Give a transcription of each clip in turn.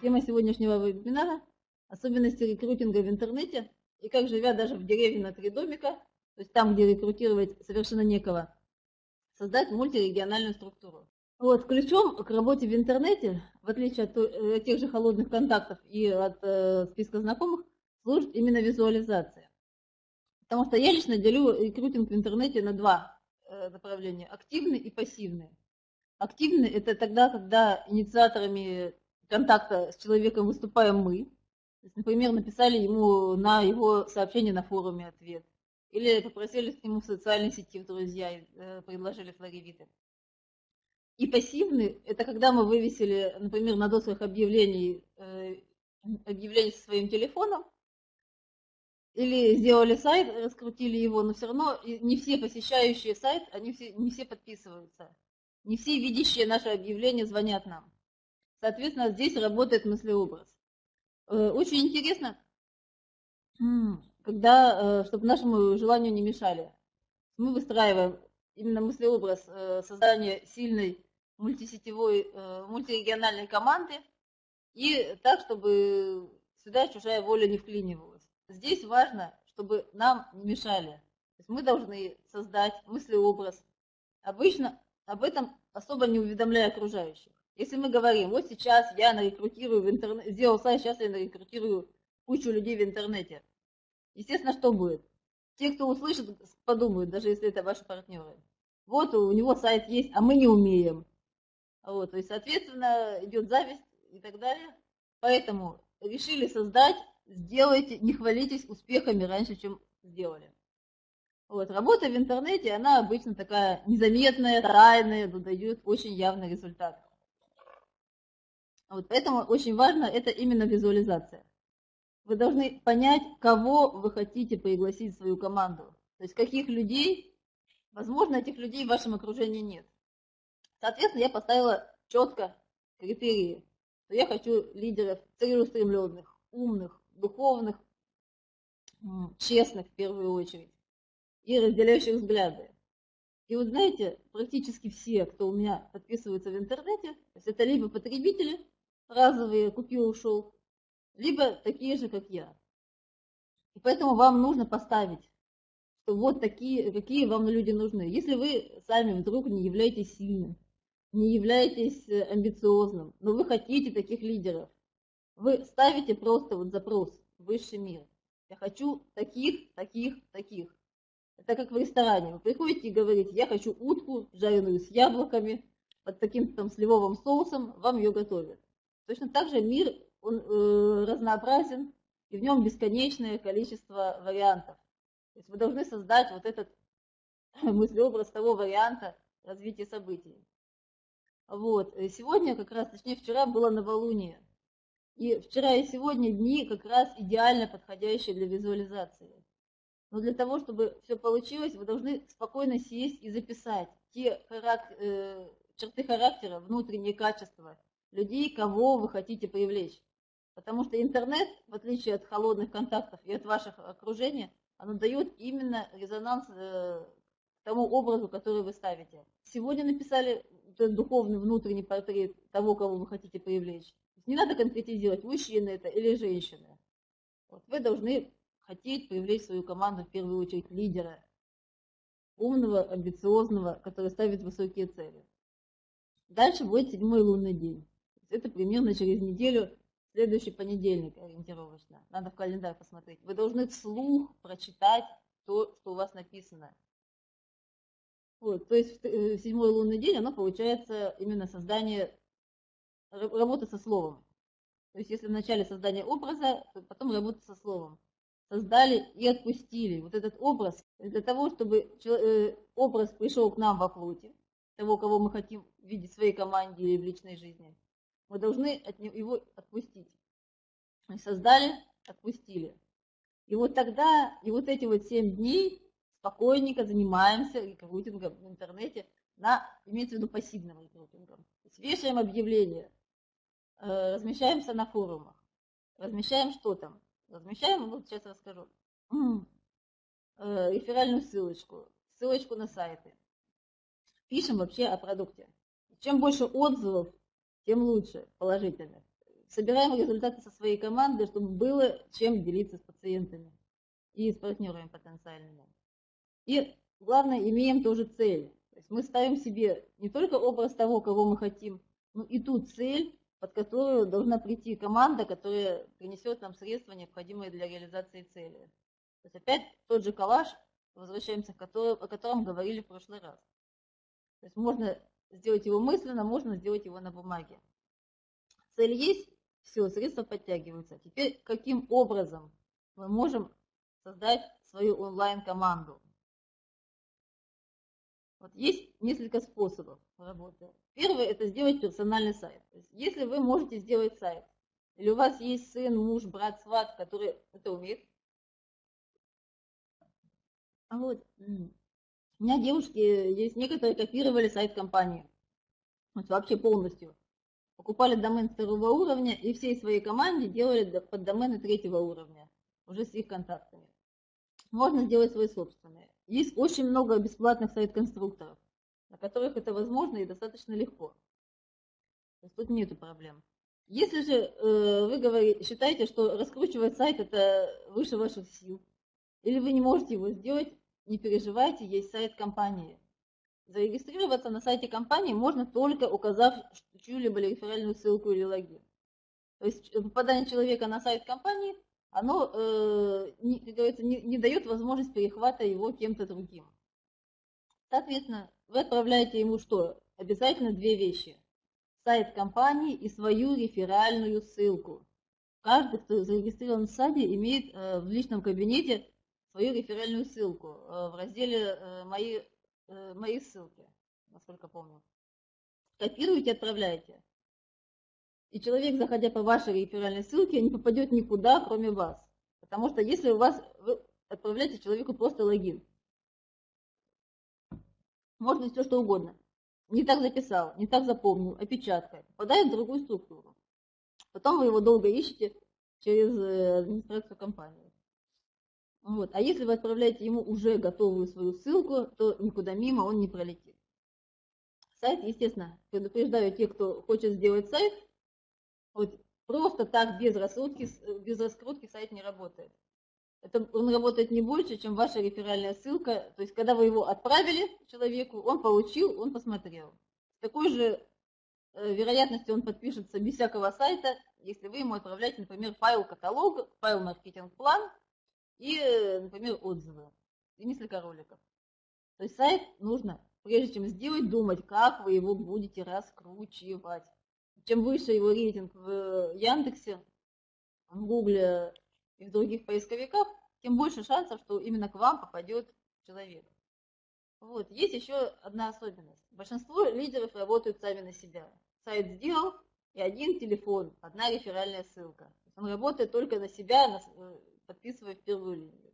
Тема сегодняшнего вебинара – особенности рекрутинга в интернете и как, живя даже в деревне на три домика, то есть там, где рекрутировать совершенно некого, создать мультирегиональную структуру. Вот, ключом к работе в интернете, в отличие от э, тех же холодных контактов и от э, списка знакомых, служит именно визуализация. Потому что я лично делю рекрутинг в интернете на два э, направления – активный и пассивный. Активный – это тогда, когда инициаторами контакта с человеком выступаем мы. То есть, например, написали ему на его сообщение на форуме ответ. Или попросили к нему в социальной сети в друзья, э, предложили флоревиты. И пассивный – это когда мы вывесили, например, на досках объявлений, э, объявление со своим телефоном, или сделали сайт, раскрутили его, но все равно не все посещающие сайт, они все, не все подписываются. Не все видящие наше объявление звонят нам. Соответственно, здесь работает мыслеобраз. Э, очень интересно, когда, э, чтобы нашему желанию не мешали, мы выстраиваем именно мыслеобраз э, создания сильной мультисетевой, мультирегиональной команды и так, чтобы сюда чужая воля не вклинивалась. Здесь важно, чтобы нам не мешали. То есть мы должны создать мыслеобраз. Обычно об этом особо не уведомляя окружающих. Если мы говорим, вот сейчас я нарекрутирую в интернете, сделал сайт, сейчас я нарекрутирую кучу людей в интернете. Естественно, что будет? Те, кто услышит, подумают, даже если это ваши партнеры. Вот у него сайт есть, а мы не умеем. Вот, то есть, соответственно, идет зависть и так далее. Поэтому решили создать, сделайте, не хвалитесь успехами раньше, чем сделали. Вот, работа в интернете, она обычно такая незаметная, тайная, но дает очень явный результат. Вот поэтому очень важно это именно визуализация. Вы должны понять, кого вы хотите пригласить в свою команду. То есть каких людей, возможно, этих людей в вашем окружении нет. Соответственно, я поставила четко критерии. Что я хочу лидеров целеустремленных, умных, духовных, честных в первую очередь и разделяющих взгляды. И вот знаете, практически все, кто у меня подписывается в интернете, то есть это либо потребители, разовые, купил, ушел, либо такие же, как я. И поэтому вам нужно поставить, что вот такие, какие вам люди нужны. Если вы сами вдруг не являетесь сильным, не являетесь э, амбициозным, но вы хотите таких лидеров, вы ставите просто вот запрос «Высший мир». Я хочу таких, таких, таких. Это как в ресторане. Вы приходите и говорите, я хочу утку, жареную с яблоками, под таким там сливовым соусом, вам ее готовят. Точно так же мир, он э, разнообразен, и в нем бесконечное количество вариантов. То есть вы должны создать вот этот мыслеобраз того варианта развития событий. Вот. Сегодня как раз, точнее вчера было новолуние. И вчера и сегодня дни как раз идеально подходящие для визуализации. Но для того, чтобы все получилось, вы должны спокойно сесть и записать те характер, э, черты характера, внутренние качества, людей, кого вы хотите привлечь. Потому что интернет, в отличие от холодных контактов и от ваших окружения, оно дает именно резонанс э, тому образу, который вы ставите. Сегодня написали духовный внутренний портрет того, кого вы хотите привлечь. Не надо конкретизировать, мужчина это или женщина. Вот вы должны хотеть привлечь свою команду в первую очередь лидера, умного, амбициозного, который ставит высокие цели. Дальше будет седьмой лунный день. Это примерно через неделю, следующий понедельник ориентировочно. Надо в календарь посмотреть. Вы должны вслух прочитать то, что у вас написано. Вот, то есть в э, седьмой лунный день оно получается именно создание, работа со словом. То есть если в начале создания образа, то потом работа со словом. Создали и отпустили. Вот этот образ, для того, чтобы э, образ пришел к нам во плоти, того, кого мы хотим видеть в своей команде или в личной жизни, мы должны от него, его отпустить. Мы создали, отпустили. И вот тогда, и вот эти вот семь дней спокойненько занимаемся рекрутингом в интернете, на, имеется в виду пассивным рекрутингом. То есть вешаем объявления, э, размещаемся на форумах, размещаем что там? Размещаем, ну, сейчас расскажу, э, реферальную ссылочку, ссылочку на сайты. Пишем вообще о продукте. Чем больше отзывов, тем лучше, положительных. собираем результаты со своей командой, чтобы было чем делиться с пациентами и с партнерами потенциальными. И главное, имеем тоже цель. То есть мы ставим себе не только образ того, кого мы хотим, но и ту цель, под которую должна прийти команда, которая принесет нам средства, необходимые для реализации цели. То есть опять тот же коллаж, возвращаемся к которому, о котором говорили в прошлый раз. То есть можно сделать его мысленно, можно сделать его на бумаге. Цель есть, все, средства подтягиваются. Теперь каким образом мы можем создать свою онлайн-команду? Вот есть несколько способов работы. Первый – это сделать персональный сайт. Есть, если вы можете сделать сайт, или у вас есть сын, муж, брат, сват, который это умеет, вот у меня девушки есть некоторые копировали сайт компании. Вот вообще полностью. Покупали домен второго уровня и всей своей команде делали под домены третьего уровня, уже с их контактами. Можно сделать свой собственный. Есть очень много бесплатных сайт-конструкторов, на которых это возможно и достаточно легко. То есть тут нету проблем. Если же э, вы говорите, считаете, что раскручивать сайт это выше ваших сил, или вы не можете его сделать, не переживайте, есть сайт компании. Зарегистрироваться на сайте компании можно только указав чью-либо реферальную ссылку или логин. То есть попадание человека на сайт компании, оно, э, как говорится, не, не дает возможность перехвата его кем-то другим. Соответственно, вы отправляете ему что? Обязательно две вещи. Сайт компании и свою реферальную ссылку. Каждый, кто зарегистрирован в сайте, имеет э, в личном кабинете свою реферальную ссылку э, в разделе э, «Мои, э, мои ссылки», насколько помню. Копируете, отправляете. И человек, заходя по вашей реферальной ссылке, не попадет никуда, кроме вас. Потому что если у вас, вы отправляете человеку просто логин. Можно все что угодно. Не так записал, не так запомнил, опечатка. Попадает в другую структуру. Потом вы его долго ищете через администрацию компании. Вот. А если вы отправляете ему уже готовую свою ссылку, то никуда мимо он не пролетит. Сайт, естественно, предупреждаю тех, кто хочет сделать сайт, вот просто так без раскрутки, без раскрутки сайт не работает. Это, он работает не больше, чем ваша реферальная ссылка. То есть, когда вы его отправили человеку, он получил, он посмотрел. С такой же э, вероятностью он подпишется без всякого сайта, если вы ему отправляете, например, файл каталог, файл маркетинг-план, и, например, отзывы, и несколько роликов. То есть сайт нужно, прежде чем сделать, думать, как вы его будете раскручивать. Чем выше его рейтинг в Яндексе, в Гугле и в других поисковиках, тем больше шансов, что именно к вам попадет человек. Вот. Есть еще одна особенность. Большинство лидеров работают сами на себя. Сайт сделал, и один телефон, одна реферальная ссылка. Он работает только на себя, на, э, подписывая в первую линию.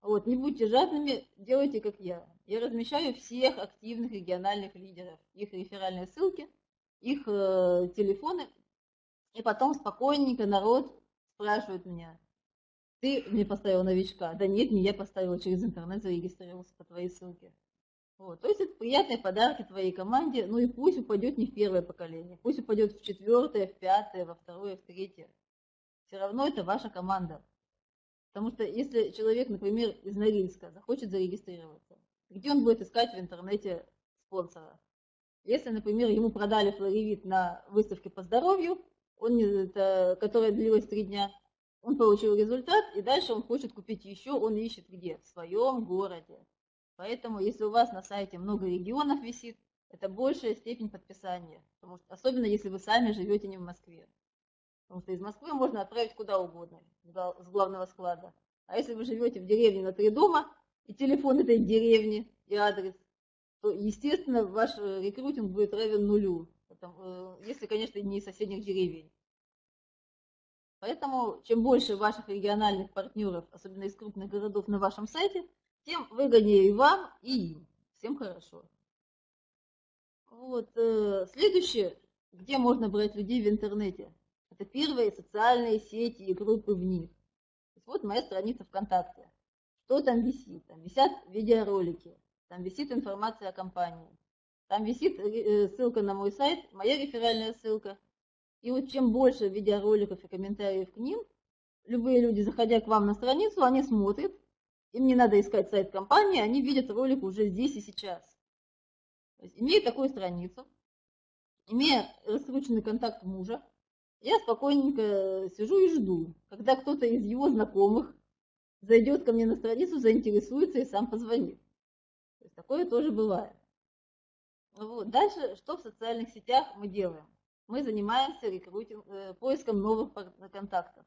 Вот, не будьте жадными, делайте как я. Я размещаю всех активных региональных лидеров, их реферальные ссылки, их э, телефоны, и потом спокойненько народ спрашивает меня, ты мне поставил новичка? Да нет, не я поставила через интернет, зарегистрировался по твоей ссылке. Вот. То есть это приятные подарки твоей команде, ну и пусть упадет не в первое поколение, пусть упадет в четвертое, в пятое, во второе, в третье. Все равно это ваша команда. Потому что если человек, например, из Норильска захочет зарегистрироваться, где он будет искать в интернете спонсора? Если, например, ему продали флоревит на выставке по здоровью, он, это, которая длилась три дня, он получил результат, и дальше он хочет купить еще, он ищет где? В своем городе. Поэтому, если у вас на сайте много регионов висит, это большая степень подписания. Потому что, особенно, если вы сами живете не в Москве. Потому что из Москвы можно отправить куда угодно, с главного склада. А если вы живете в деревне на три дома, и телефон этой деревни, и адрес, то, естественно, ваш э, рекрутинг будет равен нулю, э, если, конечно, не из соседних деревень. Поэтому, чем больше ваших региональных партнеров, особенно из крупных городов на вашем сайте, тем выгоднее и вам, и им. Всем хорошо. Вот, э, следующее, где можно брать людей в интернете. Это первые социальные сети и группы в них. Вот моя страница ВКонтакте. Что там висит? Там висят видеоролики, там висит информация о компании, там висит э, ссылка на мой сайт, моя реферальная ссылка, И вот чем больше видеороликов и комментариев к ним, любые люди, заходя к вам на страницу, они смотрят, им не надо искать сайт компании, они видят ролик уже здесь и сейчас. То есть, имея такую страницу, имея раскрученный контакт мужа, я спокойненько сижу и жду, когда кто-то из его знакомых зайдет ко мне на страницу, заинтересуется и сам позвонит. То есть такое тоже бывает. Вот. Дальше, что в социальных сетях мы делаем? Мы занимаемся рекрутинг, э, поиском новых контактов.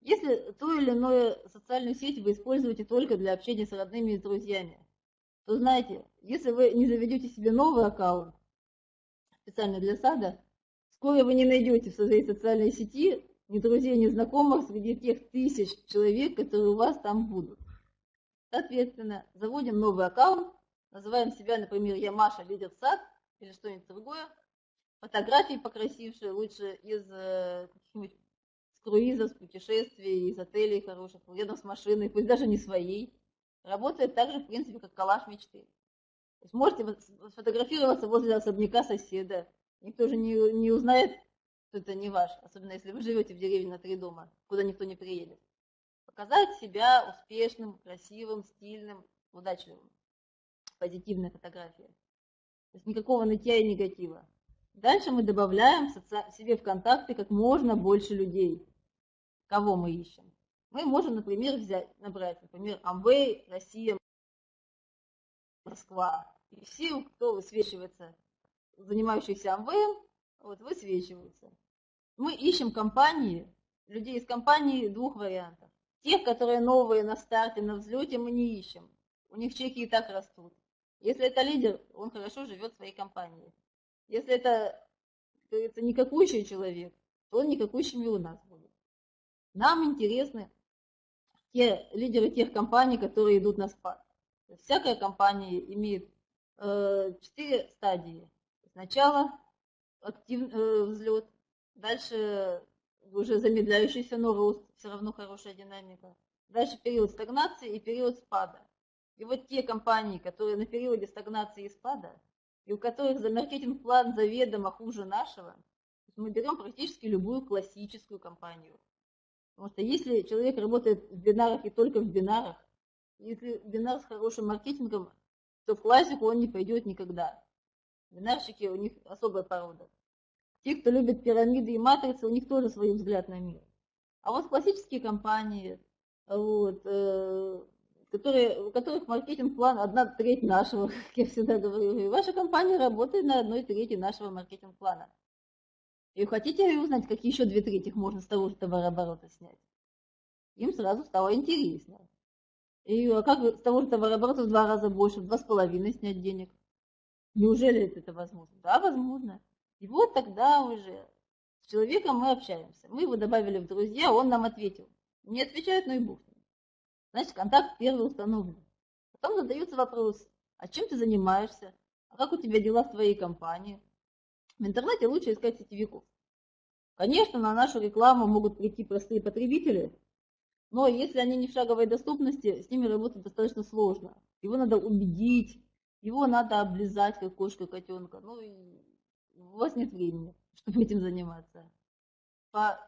Если ту или иную социальную сеть вы используете только для общения с родными и друзьями, то знаете, если вы не заведете себе новый аккаунт, специально для сада, скоро вы не найдете в своей социальной сети ни друзей, ни знакомых среди тех тысяч человек, которые у вас там будут. Соответственно, заводим новый аккаунт, называем себя, например, я Маша, лидер сад или что-нибудь другое, фотографии покрасившие, лучше из э, каких-нибудь с круизов, с путешествий, из отелей хороших, рядом с машиной, пусть даже не своей. Работает так же, в принципе, как коллаж мечты. То есть можете сфотографироваться возле особняка соседа. Никто же не, не узнает, что это не ваш, особенно если вы живете в деревне на три дома, куда никто не приедет. Показать себя успешным, красивым, стильным, удачливым. Позитивная фотография. То есть никакого нытья и негатива. Дальше мы добавляем себе в контакты как можно больше людей. Кого мы ищем? Мы можем, например, взять, набрать, например, Амвей, Россия, Москва. И все, кто высвечивается, занимающихся Амвеем, вот, высвечиваются. Мы ищем компании, людей из компании двух вариантов. Тех, которые новые на старте, на взлете, мы не ищем. У них чеки и так растут. Если это лидер, он хорошо живет в своей компании. Если это, как говорится, никакущий человек, то он никакущими у нас будет. Нам интересны те лидеры тех компаний, которые идут на спад. Всякая компания имеет э, четыре стадии. Сначала активный э, взлет, дальше уже замедляющийся, но рост, все равно хорошая динамика. Дальше период стагнации и период спада. И вот те компании, которые на периоде стагнации и спада, и у которых за маркетинг-план заведомо хуже нашего, мы берем практически любую классическую компанию. Потому что если человек работает в бинарах и только в бинарах, если бинар с хорошим маркетингом, то в классику он не пойдет никогда. Бинарщики у них особая порода. Те, кто любит пирамиды и матрицы, у них тоже свой взгляд на мир. А вот классические компании, вот, э, которые, у которых маркетинг-план одна треть нашего, как я всегда говорю. И ваша компания работает на одной трети нашего маркетинг-плана. И хотите узнать, какие еще две трети можно с того же товарооборота снять? Им сразу стало интересно. И а как с того же товарооборота в два раза больше, в два с половиной снять денег? Неужели это возможно? Да, возможно. И вот тогда уже с человеком мы общаемся. Мы его добавили в друзья, он нам ответил. Не отвечает, ну и бог Значит, контакт первый установлен. Потом задается вопрос, а чем ты занимаешься? А как у тебя дела в твоей компании? В интернете лучше искать сетевиков. Конечно, на нашу рекламу могут прийти простые потребители, но если они не в шаговой доступности, с ними работать достаточно сложно. Его надо убедить, его надо облизать, как кошка котенка. Ну, и у вас нет времени, чтобы этим заниматься. По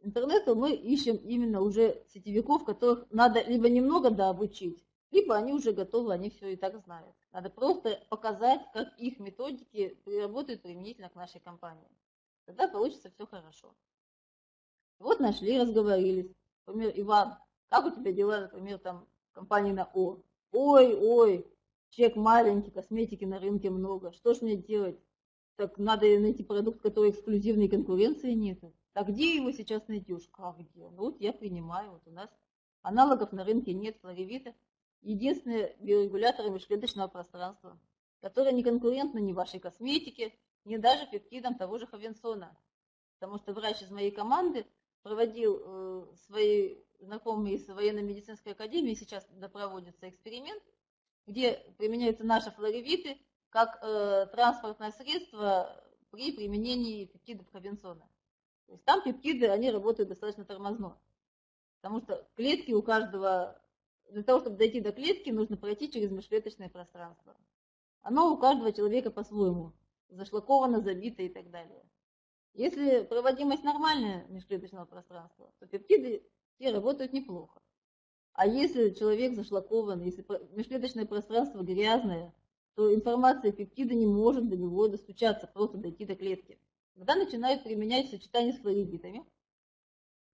интернету мы ищем именно уже сетевиков, которых надо либо немного дообучить, либо они уже готовы, они все и так знают. Надо просто показать, как их методики работают применительно к нашей компании. Тогда получится все хорошо. Вот нашли, разговорились. Например, Иван, как у тебя дела, например, там компании на О? Ой, ой, чек маленький, косметики на рынке много, что ж мне делать? Так надо найти продукт, который эксклюзивной конкуренции нет. Так где его сейчас найдешь? Как где? Ну вот я принимаю, вот у нас аналогов на рынке нет флоревита. Единственные биорегуляторы межклеточного пространства, которые не конкурентны ни вашей косметике, ни даже пептидам того же Хавенсона. Потому что врач из моей команды проводил э, свои знакомые из военно-медицинской академии, сейчас проводится эксперимент, где применяются наши флоревиты как э, транспортное средство при применении пептидов Хавенсона. То есть там пептиды, они работают достаточно тормозно. Потому что клетки у каждого, для того, чтобы дойти до клетки, нужно пройти через межклеточное пространство. Оно у каждого человека по-своему, зашлаковано, забито и так далее. Если проводимость нормальная межклеточного пространства, то пептиды те работают неплохо. А если человек зашлакован, если межклеточное пространство грязное, то информация пептида не может до него достучаться, просто дойти до клетки. Когда начинают применять сочетание с флоридитами,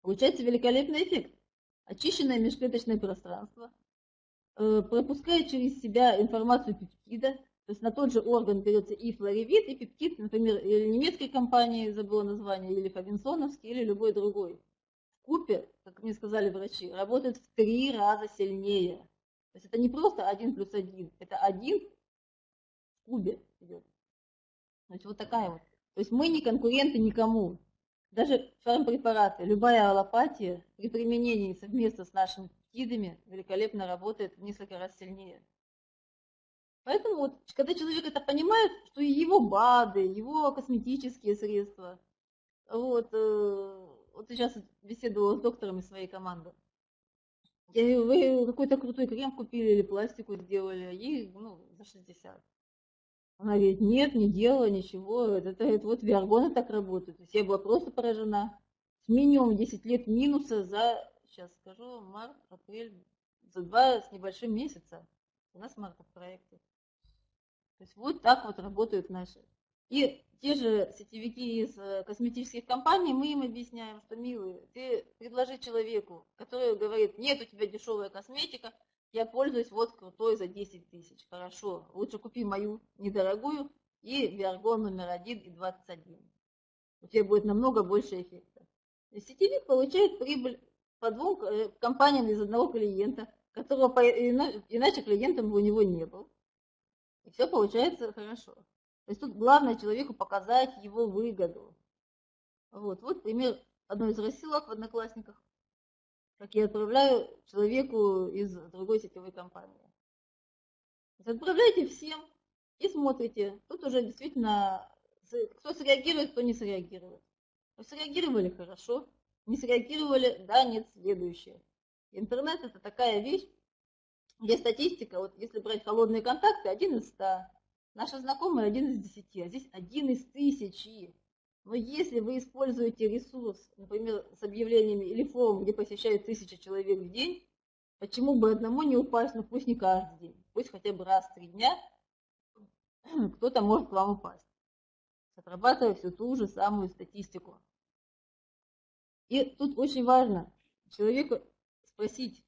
получается великолепный эффект. Очищенное межклеточное пространство э, пропускает через себя информацию пептида, то есть на тот же орган берется и флоревит, и пептид, например, или немецкой компании, забыла название, или Фабинсоновский, или любой другой купе, как мне сказали врачи, работает в три раза сильнее. То есть это не просто один плюс один, это один в кубе идет. Значит, вот такая вот. То есть мы не конкуренты никому. Даже фармпрепараты, любая аллопатия при применении совместно с нашими пептидами великолепно работает в несколько раз сильнее. Поэтому вот, когда человек это понимает, что его БАДы, его косметические средства, вот, э, вот сейчас беседовала с докторами своей команды. Я говорю, вы какой-то крутой крем купили или пластику сделали, ей ну, за 60. Она говорит, нет, не делала ничего, это, это, вот виаргоны так работают. То есть я была просто поражена. С минимум 10 лет минуса за, сейчас скажу, март, апрель, за два с небольшим месяца. У нас март в проекте. То есть вот так вот работают наши. И те же сетевики из э, косметических компаний, мы им объясняем, что, милый, ты предложи человеку, который говорит, нет, у тебя дешевая косметика, я пользуюсь вот крутой за 10 тысяч. Хорошо, лучше купи мою недорогую и Виаргон номер 1 и 21. У тебя будет намного больше эффекта. И сетевик получает прибыль по двум э, компаниям из одного клиента, которого иначе клиентом у него не был. И все получается хорошо. То есть тут главное человеку показать его выгоду. Вот, вот пример одной из рассылок в Одноклассниках, как я отправляю человеку из другой сетевой компании. Отправляйте всем и смотрите. Тут уже действительно, кто среагирует, кто не среагирует. Среагировали хорошо, не среагировали, да, нет, следующее. Интернет это такая вещь, где статистика, вот если брать холодные контакты, один из ста, Наша знакомая один из десяти, а здесь один из тысячи. Но если вы используете ресурс, например, с объявлениями или форум, где посещают тысяча человек в день, почему бы одному не упасть, ну пусть не каждый день, пусть хотя бы раз в три дня кто-то может к вам упасть, отрабатывая всю ту же самую статистику. И тут очень важно человеку спросить,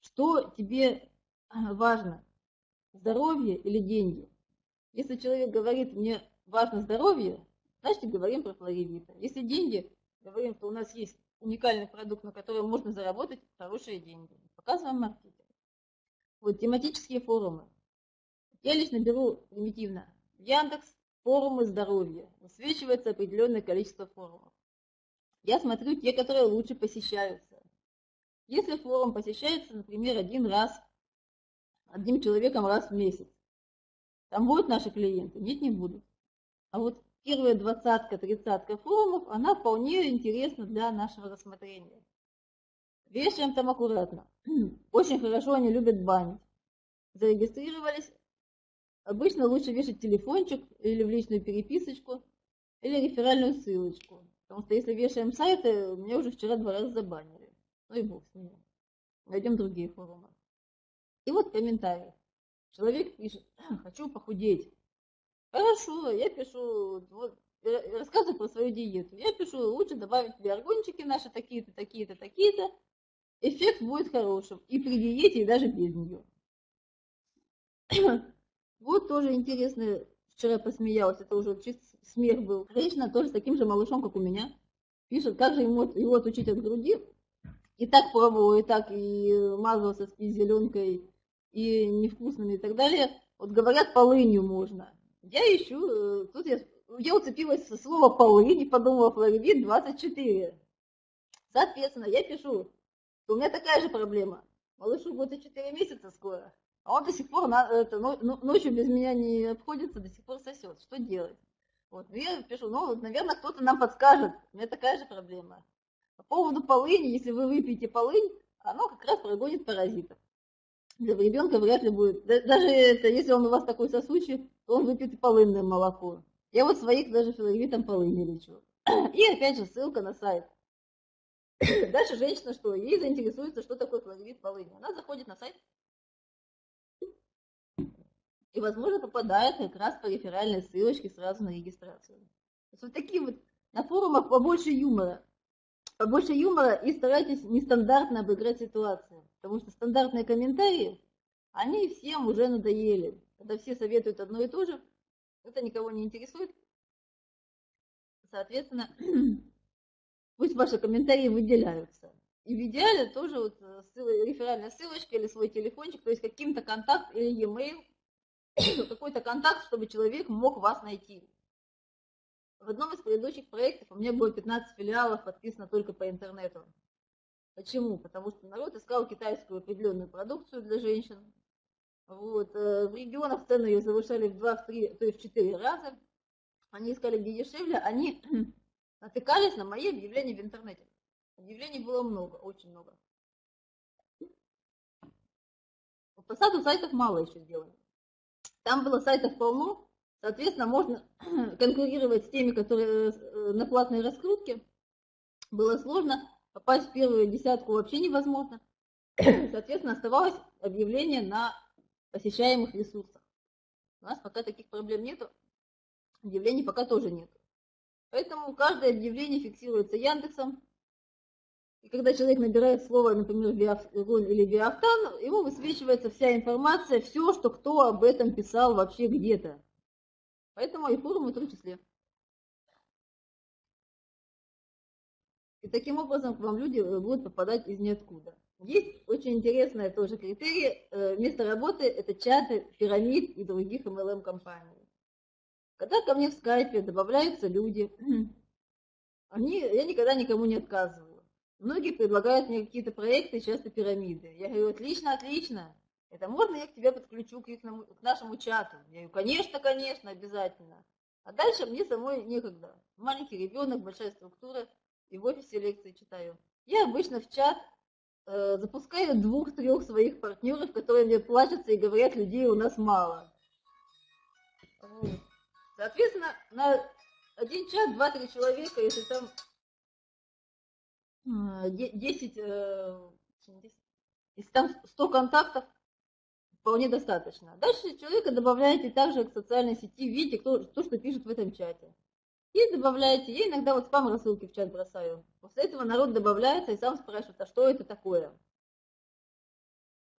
что тебе важно, здоровье или деньги. Если человек говорит, мне важно здоровье, значит говорим про флоревита. Если деньги, говорим, что у нас есть уникальный продукт, на котором можно заработать хорошие деньги. Показываем маркетинг. Вот тематические форумы. Я лично беру примитивно. Яндекс, форумы здоровья. Высвечивается определенное количество форумов. Я смотрю те, которые лучше посещаются. Если форум посещается, например, один раз одним человеком раз в месяц. Там будут наши клиенты? Нет, не будут. А вот первая двадцатка, тридцатка форумов, она вполне интересна для нашего рассмотрения. Вешаем там аккуратно. Очень хорошо они любят банить. Зарегистрировались. Обычно лучше вешать телефончик или в личную переписочку, или реферальную ссылочку. Потому что если вешаем сайты, меня уже вчера два раза забанили. Ну и бог с ними. Найдем другие форумы. И вот комментарий. Человек пишет, хочу похудеть. Хорошо, я пишу, вот, рассказываю про свою диету. Я пишу, лучше добавить биаргончики наши такие-то, такие-то, такие-то. Эффект будет хорошим и при диете, и даже без нее. Вот тоже интересно, вчера посмеялась, это уже чисто смех был. Женщина тоже с таким же малышом, как у меня, пишет, как же ему его отучить от груди. И так пробовал, и так, и мазался с зеленкой, и невкусными и так далее. Вот говорят, полынью можно. Я ищу, э, тут я, я уцепилась за слово полынь и подумала, флоридит 24. Соответственно, я пишу, что у меня такая же проблема. Малышу будет 4 месяца скоро, а он до сих пор на, это, ночью без меня не обходится, до сих пор сосет. Что делать? Вот, я пишу, ну, наверное, кто-то нам подскажет. У меня такая же проблема. По поводу полыни, если вы выпьете полынь, оно как раз прогонит паразитов для ребенка вряд ли будет. Даже это, если он у вас такой сосучий, то он выпьет полынное молоко. Я вот своих даже филогритом полыни лечу. И опять же ссылка на сайт. Дальше женщина что? Ей заинтересуется, что такое флорид полыни. Она заходит на сайт и, возможно, попадает как раз по реферальной ссылочке сразу на регистрацию. Вот такие вот на форумах побольше юмора. Побольше юмора и старайтесь нестандартно обыграть ситуацию. Потому что стандартные комментарии, они всем уже надоели. Когда все советуют одно и то же, это никого не интересует. Соответственно, пусть ваши комментарии выделяются. И в идеале тоже вот э, реферальная ссылочка или свой телефончик, то есть каким-то контакт или e-mail, какой-то контакт, чтобы человек мог вас найти. В одном из предыдущих проектов у меня было 15 филиалов, подписано только по интернету. Почему? Потому что народ искал китайскую определенную продукцию для женщин. Вот. Э, в регионах цены ее завышали в 2, в 3, то есть в 4 раза. Они искали где дешевле. Они натыкались на мои объявления в интернете. Объявлений было много, очень много. По саду сайтов мало еще сделано. Там было сайтов полно, соответственно, можно конкурировать с теми, которые э, на платной раскрутке. Было сложно, попасть в первую десятку вообще невозможно. Соответственно, оставалось объявление на посещаемых ресурсах. У нас пока таких проблем нету, объявлений пока тоже нет. Поэтому каждое объявление фиксируется Яндексом. И когда человек набирает слово, например, биофон или биофтан, ему высвечивается вся информация, все, что кто об этом писал вообще где-то. Поэтому и форумы в том числе. И таким образом к вам люди э, будут попадать из ниоткуда. Есть очень интересная тоже критерий. Э, место работы – это чаты пирамид и других MLM-компаний. Когда ко мне в скайпе добавляются люди, они, я никогда никому не отказываю. Многие предлагают мне какие-то проекты, часто пирамиды. Я говорю, отлично, отлично. Это можно я к тебе подключу к, их, к нашему чату? Я говорю, конечно, конечно, обязательно. А дальше мне самой некогда. Маленький ребенок, большая структура, и в офисе лекции читаю. Я обычно в чат э, запускаю двух-трех своих партнеров, которые мне плачутся и говорят, людей у нас мало. Вот. Соответственно, на один чат 2-3 человека, если там 10, э, если там 100 контактов, вполне достаточно. Дальше человека добавляете также к социальной сети, видите, кто, то, что пишет в этом чате. И добавляете, я иногда вот спам рассылки в чат бросаю. После этого народ добавляется и сам спрашивает, а что это такое?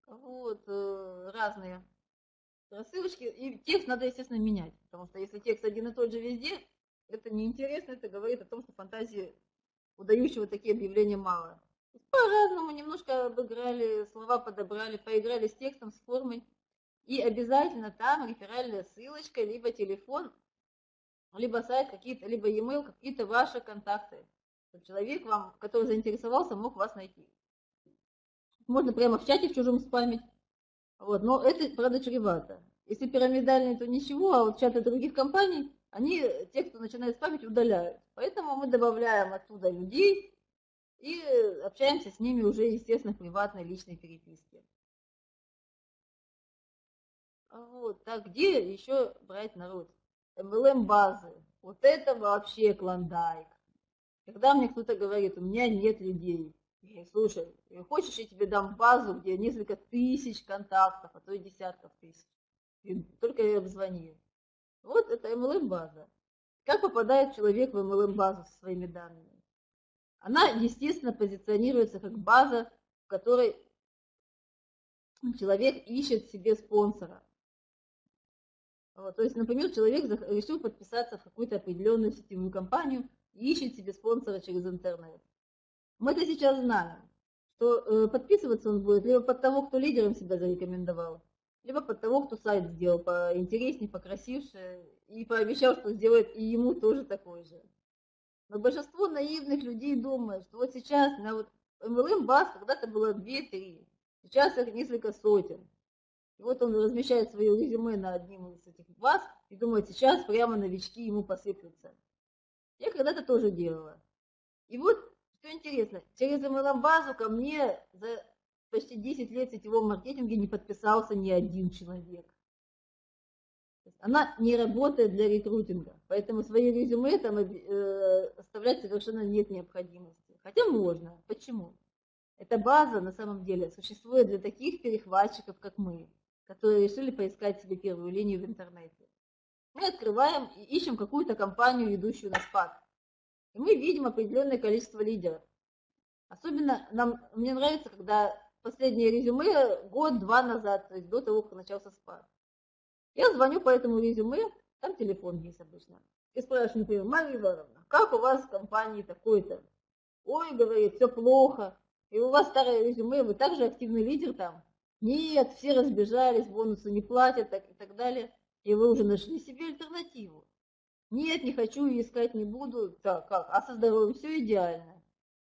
Вот, э, разные рассылочки. И текст надо, естественно, менять, потому что если текст один и тот же везде, это неинтересно, это говорит о том, что фантазии удающего такие объявления мало. По-разному немножко обыграли, слова подобрали, поиграли с текстом, с формой. И обязательно там реферальная ссылочка, либо телефон, либо сайт, какие-то, либо e-mail, какие-то ваши контакты. Чтобы человек, вам, который заинтересовался, мог вас найти. Можно прямо в чате в чужом спамить. Вот, но это, правда, чревато. Если пирамидальные, то ничего, а вот чаты других компаний, они, те, кто начинает спамить, удаляют. Поэтому мы добавляем оттуда людей и общаемся с ними уже, естественно, в приватной личной переписке. Вот, так где еще брать народ? MLM-базы. Вот это вообще клондайк. Когда мне кто-то говорит, у меня нет людей, я говорю, слушай, хочешь, я тебе дам базу, где несколько тысяч контактов, а то и десятков тысяч. И только я обзвони. Вот это MLM-база. Как попадает человек в MLM-базу со своими данными? Она, естественно, позиционируется как база, в которой человек ищет себе спонсора. Вот, то есть, например, человек решил подписаться в какую-то определенную сетевую компанию и ищет себе спонсора через интернет. Мы это сейчас знаем, что э, подписываться он будет либо под того, кто лидером себя зарекомендовал, либо под того, кто сайт сделал поинтереснее, покрасивше, и пообещал, что сделает и ему тоже такой же. Но большинство наивных людей думают, что вот сейчас на вот MLM баз когда-то было 2-3, сейчас их несколько сотен. И вот он размещает свое резюме на одним из этих баз и думает, сейчас прямо новички ему посыплются. Я когда-то тоже делала. И вот, что интересно, через MLM-базу ко мне за почти 10 лет сетевого маркетинга не подписался ни один человек. Она не работает для рекрутинга, поэтому свои резюме там э, оставлять совершенно нет необходимости. Хотя можно. Почему? Эта база на самом деле существует для таких перехватчиков, как мы, которые решили поискать себе первую линию в интернете. Мы открываем и ищем какую-то компанию, ведущую на спад. И мы видим определенное количество лидеров. Особенно нам, мне нравится, когда последнее резюме год-два назад, то есть до того, как начался спад. Я звоню по этому резюме, там телефон есть обычно. И спрашиваю, например, Мария Ивановна, как у вас в компании такой-то? Ой, говорит, все плохо. И у вас старое резюме, вы также активный лидер там? Нет, все разбежались, бонусы не платят так, и так далее. И вы уже нашли себе альтернативу. Нет, не хочу, искать не буду. Так, как? А со здоровьем все идеально.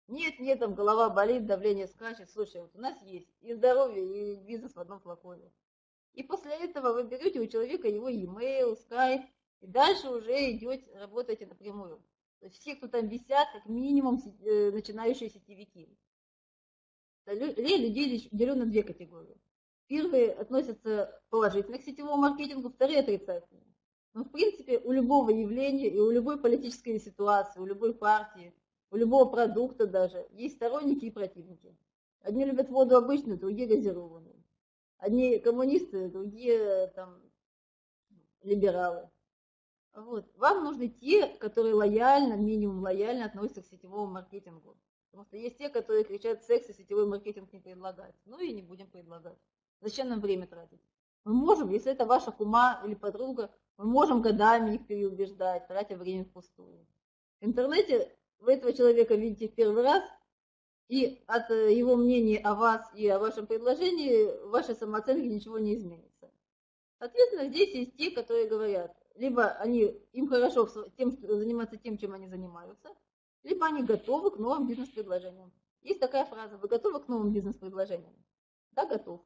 Нет, нет, там голова болит, давление скачет. Слушай, вот у нас есть и здоровье, и бизнес в одном флаконе. И после этого вы берете у человека его e-mail, Skype, и дальше уже идете, работаете напрямую. То есть все, кто там висят, как минимум э, начинающие сетевики. Людей делю на две категории. Первые относятся положительно к сетевому маркетингу, вторые отрицательно. Но в принципе у любого явления и у любой политической ситуации, у любой партии, у любого продукта даже есть сторонники и противники. Одни любят воду обычную, другие газированную. Одни коммунисты, другие там либералы. Вот. Вам нужны те, которые лояльно, минимум лояльно относятся к сетевому маркетингу. Потому что есть те, которые кричат, секс и сетевой маркетинг не предлагать. Ну и не будем предлагать. Зачем нам время тратить? Мы можем, если это ваша кума или подруга, мы можем годами их переубеждать, тратя время впустую. В интернете вы этого человека видите в первый раз, и от э, его мнения о вас и о вашем предложении в вашей самооценке ничего не изменится. Соответственно, здесь есть те, которые говорят, либо они, им хорошо тем, заниматься тем, чем они занимаются, либо они готовы к новым бизнес-предложениям. Есть такая фраза, вы готовы к новым бизнес-предложениям? Да, готов.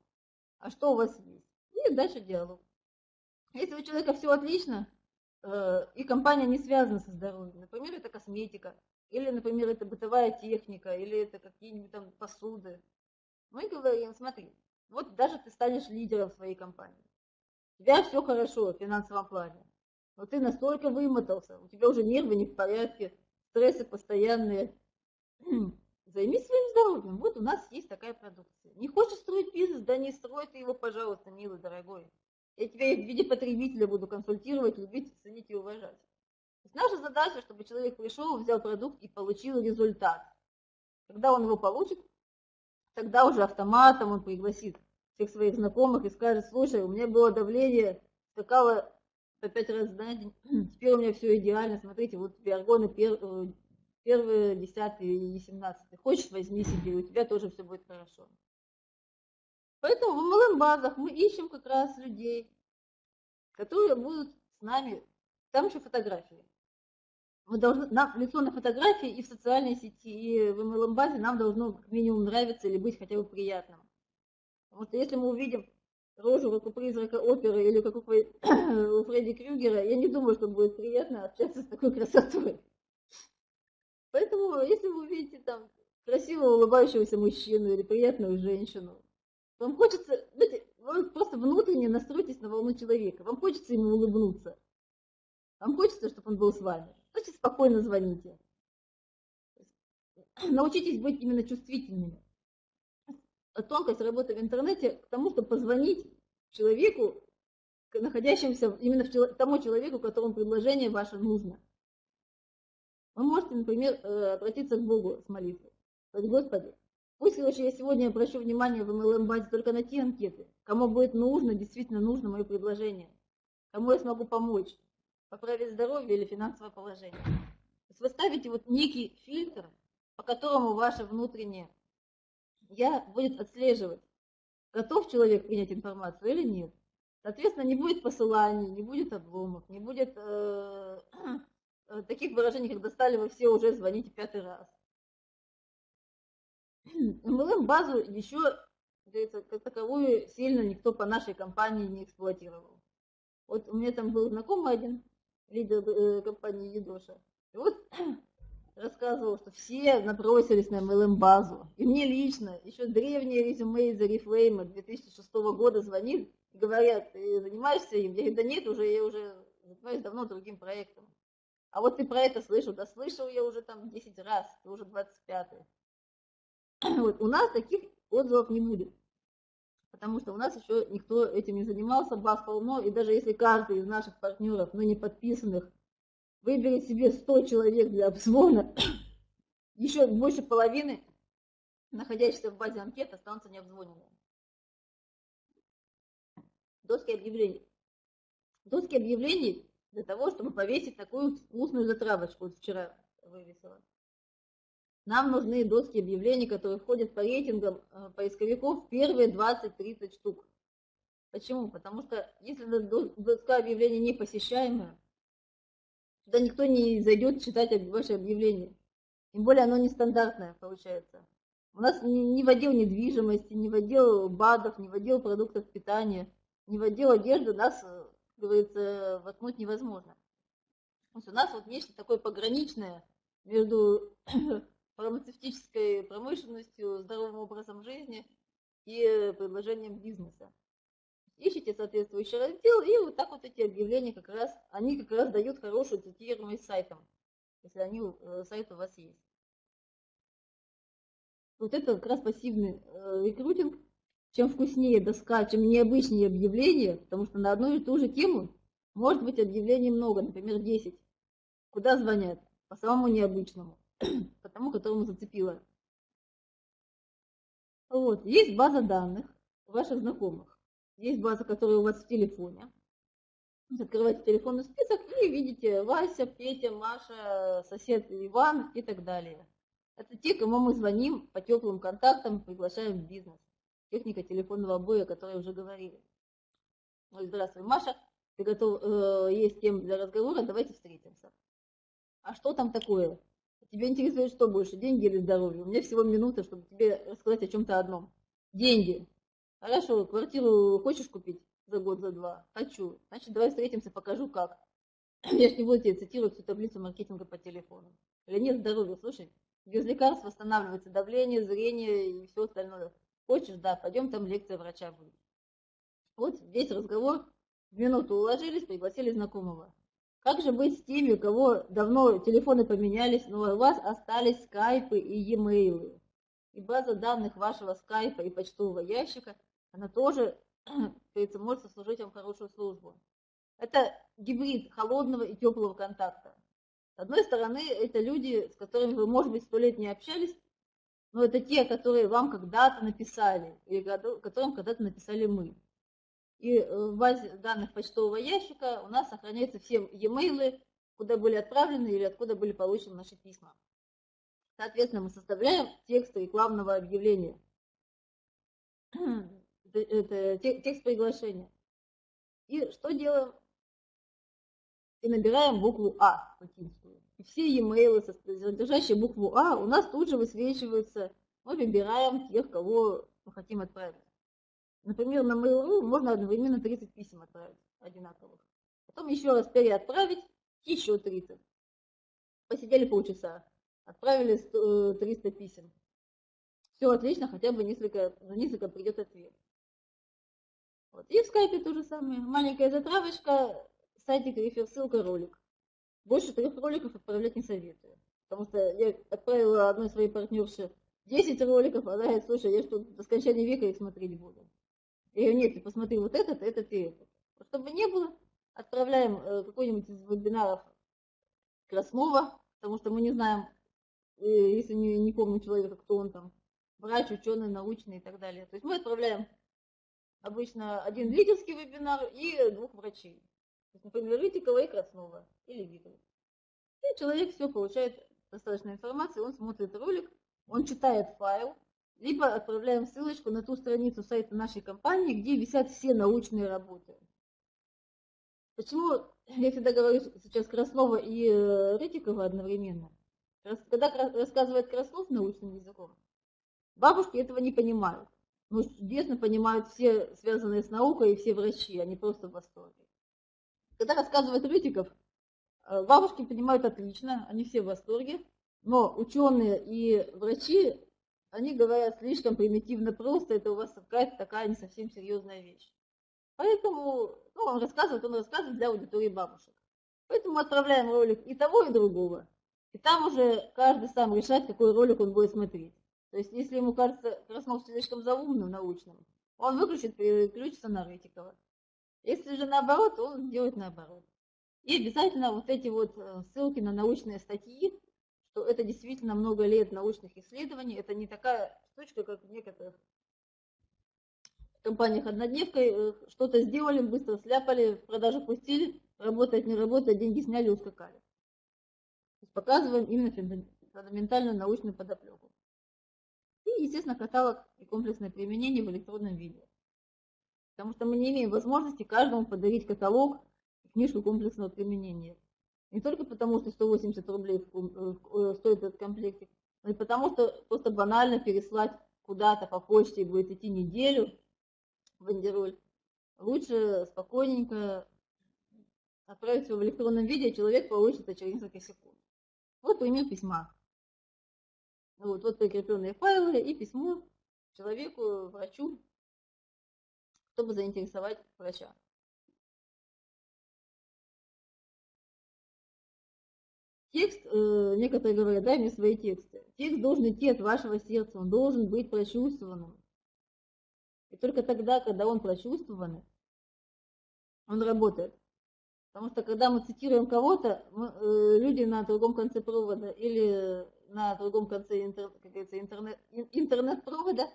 А что у вас есть? И дальше диалог. Если у человека все отлично, э, и компания не связана со здоровьем, например, это косметика, или, например, это бытовая техника, или это какие-нибудь там посуды. Мы говорим, смотри, вот даже ты станешь лидером своей компании. У тебя все хорошо в финансовом плане. Но ты настолько вымотался, у тебя уже нервы не в порядке, стрессы постоянные. Займись своим здоровьем. Вот у нас есть такая продукция. Не хочешь строить бизнес? Да не строй ты его, пожалуйста, милый, дорогой. Я тебя в виде потребителя буду консультировать, любить, ценить и уважать наша задача, чтобы человек пришел, взял продукт и получил результат. Когда он его получит, тогда уже автоматом он пригласит всех своих знакомых и скажет, слушай, у меня было давление, скакало по пять раз на день, теперь у меня все идеально, смотрите, вот тебе аргоны пер, э, первые, десятые и семнадцатые. Хочешь, возьми себе, у тебя тоже все будет хорошо. Поэтому в MLM-базах мы ищем как раз людей, которые будут с нами, там еще фотографии мы должны, нам лицо на фотографии и в социальной сети, и в MLM-базе нам должно минимум нравиться или быть хотя бы приятным. Что если мы увидим рожу, как у призрака оперы или как у, у Фредди Крюгера, я не думаю, что будет приятно общаться с такой красотой. Поэтому, если вы увидите там красивого улыбающегося мужчину или приятную женщину, вам хочется, знаете, вы просто внутренне настройтесь на волну человека, вам хочется ему улыбнуться, вам хочется, чтобы он был с вами. Значит, спокойно звоните. Научитесь быть именно чувствительными. Тонкость работы в интернете к тому, чтобы позвонить человеку, находящемуся именно в тому человеку, которому предложение ваше нужно. Вы можете, например, э, обратиться к Богу с молитвой. Сказать, Господи, пусть лучше я сегодня обращу внимание в MLM-базе только на те анкеты, кому будет нужно, действительно нужно мое предложение, кому я смогу помочь поправить здоровье или финансовое положение. То есть вы ставите вот некий фильтр, по которому ваше внутреннее я будет отслеживать, готов человек принять информацию или нет. Соответственно, не будет посыланий, не будет обломов, не будет э, э, таких выражений, как достали вы все уже, звоните пятый раз. MLM-базу еще, говорится, как таковую сильно никто по нашей компании не эксплуатировал. Вот у меня там был знакомый один, лидер э, компании Едоша. И вот рассказывал, что все набросились на MLM-базу. И мне лично, еще древнее резюме из Арифлейма 2006 года звонит говорят, ты занимаешься им? Я говорю, да нет, уже я уже занимаюсь давно другим проектом. А вот ты про это слышал? Да слышал я уже там 10 раз, ты уже 25-й. Вот, у нас таких отзывов не будет. Потому что у нас еще никто этим не занимался, баз полно, и даже если каждый из наших партнеров, но не подписанных, выберет себе 100 человек для обзвона, еще больше половины, находящихся в базе анкет, останутся необзвоненными. Доски объявлений. Доски объявлений для того, чтобы повесить такую вкусную затравочку. Вот вчера вывесила. Нам нужны доски объявлений, которые входят по рейтингам э, поисковиков первые 20-30 штук. Почему? Потому что если доска объявлений не посещаемая, туда никто не зайдет читать ваше объявление. Тем более оно нестандартное получается. У нас не в отдел недвижимости, не в отдел БАДов, не в отдел продуктов питания, не в отдел одежды нас, э, говорится, воткнуть невозможно. То есть у нас вот нечто такое пограничное между фармацевтической промышленностью, здоровым образом жизни и предложением бизнеса. Ищите соответствующий раздел, и вот так вот эти объявления как раз, они как раз дают хорошую цитируемость сайтом, если они, э, сайт у вас есть. Вот это как раз пассивный э, рекрутинг. Чем вкуснее доска, чем необычнее объявление, потому что на одну и ту же тему может быть объявлений много, например, 10. Куда звонят? По самому необычному по тому, которому зацепило. Вот. Есть база данных ваших знакомых. Есть база, которая у вас в телефоне. Открываете телефонный список и видите Вася, Петя, Маша, сосед Иван и так далее. Это те, кому мы звоним по теплым контактам, приглашаем в бизнес. Техника телефонного боя, о которой уже говорили. Ну, здравствуй, Маша, ты готов, э, есть тем для разговора, давайте встретимся. А что там такое? Тебя интересует что больше, деньги или здоровье? У меня всего минута, чтобы тебе рассказать о чем-то одном. Деньги. Хорошо, квартиру хочешь купить за год, за два? Хочу. Значит, давай встретимся, покажу как. Я ж не буду тебе цитировать всю таблицу маркетинга по телефону. Или нет здоровья, слушай, без лекарств восстанавливается давление, зрение и все остальное. Хочешь, да, пойдем, там лекция врача будет. Вот весь разговор, в минуту уложились, пригласили знакомого. Как же быть с теми, у кого давно телефоны поменялись, но у вас остались скайпы и e-mail? И база данных вашего скайпа и почтового ящика, она тоже, говорится, может сослужить вам хорошую службу. Это гибрид холодного и теплого контакта. С одной стороны, это люди, с которыми вы, может быть, сто лет не общались, но это те, которые вам когда-то написали, или которым когда-то написали мы. И э, в базе данных почтового ящика у нас сохраняются все e-mail, куда были отправлены или откуда были получены наши письма. Соответственно, мы составляем текст рекламного объявления. Это текст приглашения. И что делаем? И набираем букву А латинскую. И все e-mail, содержащие букву А, у нас тут же высвечиваются. Мы выбираем тех, кого мы хотим отправить. Например, на Mail.ru можно одновременно 30 писем отправить одинаковых. Потом еще раз переотправить, еще 30. Посидели полчаса, отправили 300 э, писем. Все отлично, хотя бы несколько, за несколько придет ответ. Вот. И в скайпе то же самое. Маленькая затравочка, сайтик, рефер, ссылка, ролик. Больше трех роликов отправлять не советую. Потому что я отправила одной своей партнерше 10 роликов, она говорит, слушай, я что, до скончания века их смотреть буду. Я говорю, нет, ты посмотри вот этот, этот и этот. Чтобы не было, отправляем э, какой-нибудь из вебинаров Краснова, потому что мы не знаем, э, если не, не помню человека, кто он там, врач, ученый, научный и так далее. То есть мы отправляем обычно один лидерский вебинар и двух врачей. То есть, например, Рытикова и Краснова, или Витова. И человек все получает достаточно информации, он смотрит ролик, он читает файл, либо отправляем ссылочку на ту страницу сайта нашей компании, где висят все научные работы. Почему я всегда говорю сейчас Краснова и э, Рытикова одновременно? Когда рассказывает Краснов научным языком, бабушки этого не понимают. Но чудесно понимают все связанные с наукой и все врачи, они просто в восторге. Когда рассказывает Рытиков, э, бабушки понимают отлично, они все в восторге, но ученые и врачи они говорят слишком примитивно просто, это у вас какая-то такая не совсем серьезная вещь. Поэтому, ну, он рассказывает, он рассказывает для аудитории бабушек. Поэтому мы отправляем ролик и того, и другого. И там уже каждый сам решает, какой ролик он будет смотреть. То есть, если ему кажется Краснов слишком заумным, научным, он выключит, переключится на Рытикова. Если же наоборот, он сделает наоборот. И обязательно вот эти вот э, ссылки на научные статьи, что это действительно много лет научных исследований, это не такая штучка, как в некоторых компаниях однодневкой, э, что-то сделали, быстро сляпали, в продажу пустили, работает, не работает, деньги сняли, ускакали. То есть показываем именно фундаментальную научную подоплеку. И, естественно, каталог и комплексное применение в электронном виде. Потому что мы не имеем возможности каждому подарить каталог книжку комплексного применения. Не только потому, что 180 рублей э, стоит этот комплектик, но и потому, что просто банально переслать куда-то по почте и будет идти неделю в бандероль. Лучше спокойненько отправить его в электронном виде, человек получит это через несколько секунд. Вот пример письма. Вот, вот прикрепленные файлы и письмо человеку, врачу, чтобы заинтересовать врача. Текст, э, некоторые говорят, дай мне свои тексты. Текст должен идти от вашего сердца, он должен быть прочувствованным. И только тогда, когда он прочувствованный, он работает. Потому что когда мы цитируем кого-то, э, люди на другом конце провода или на другом конце интер, как интернет, интернет-провода,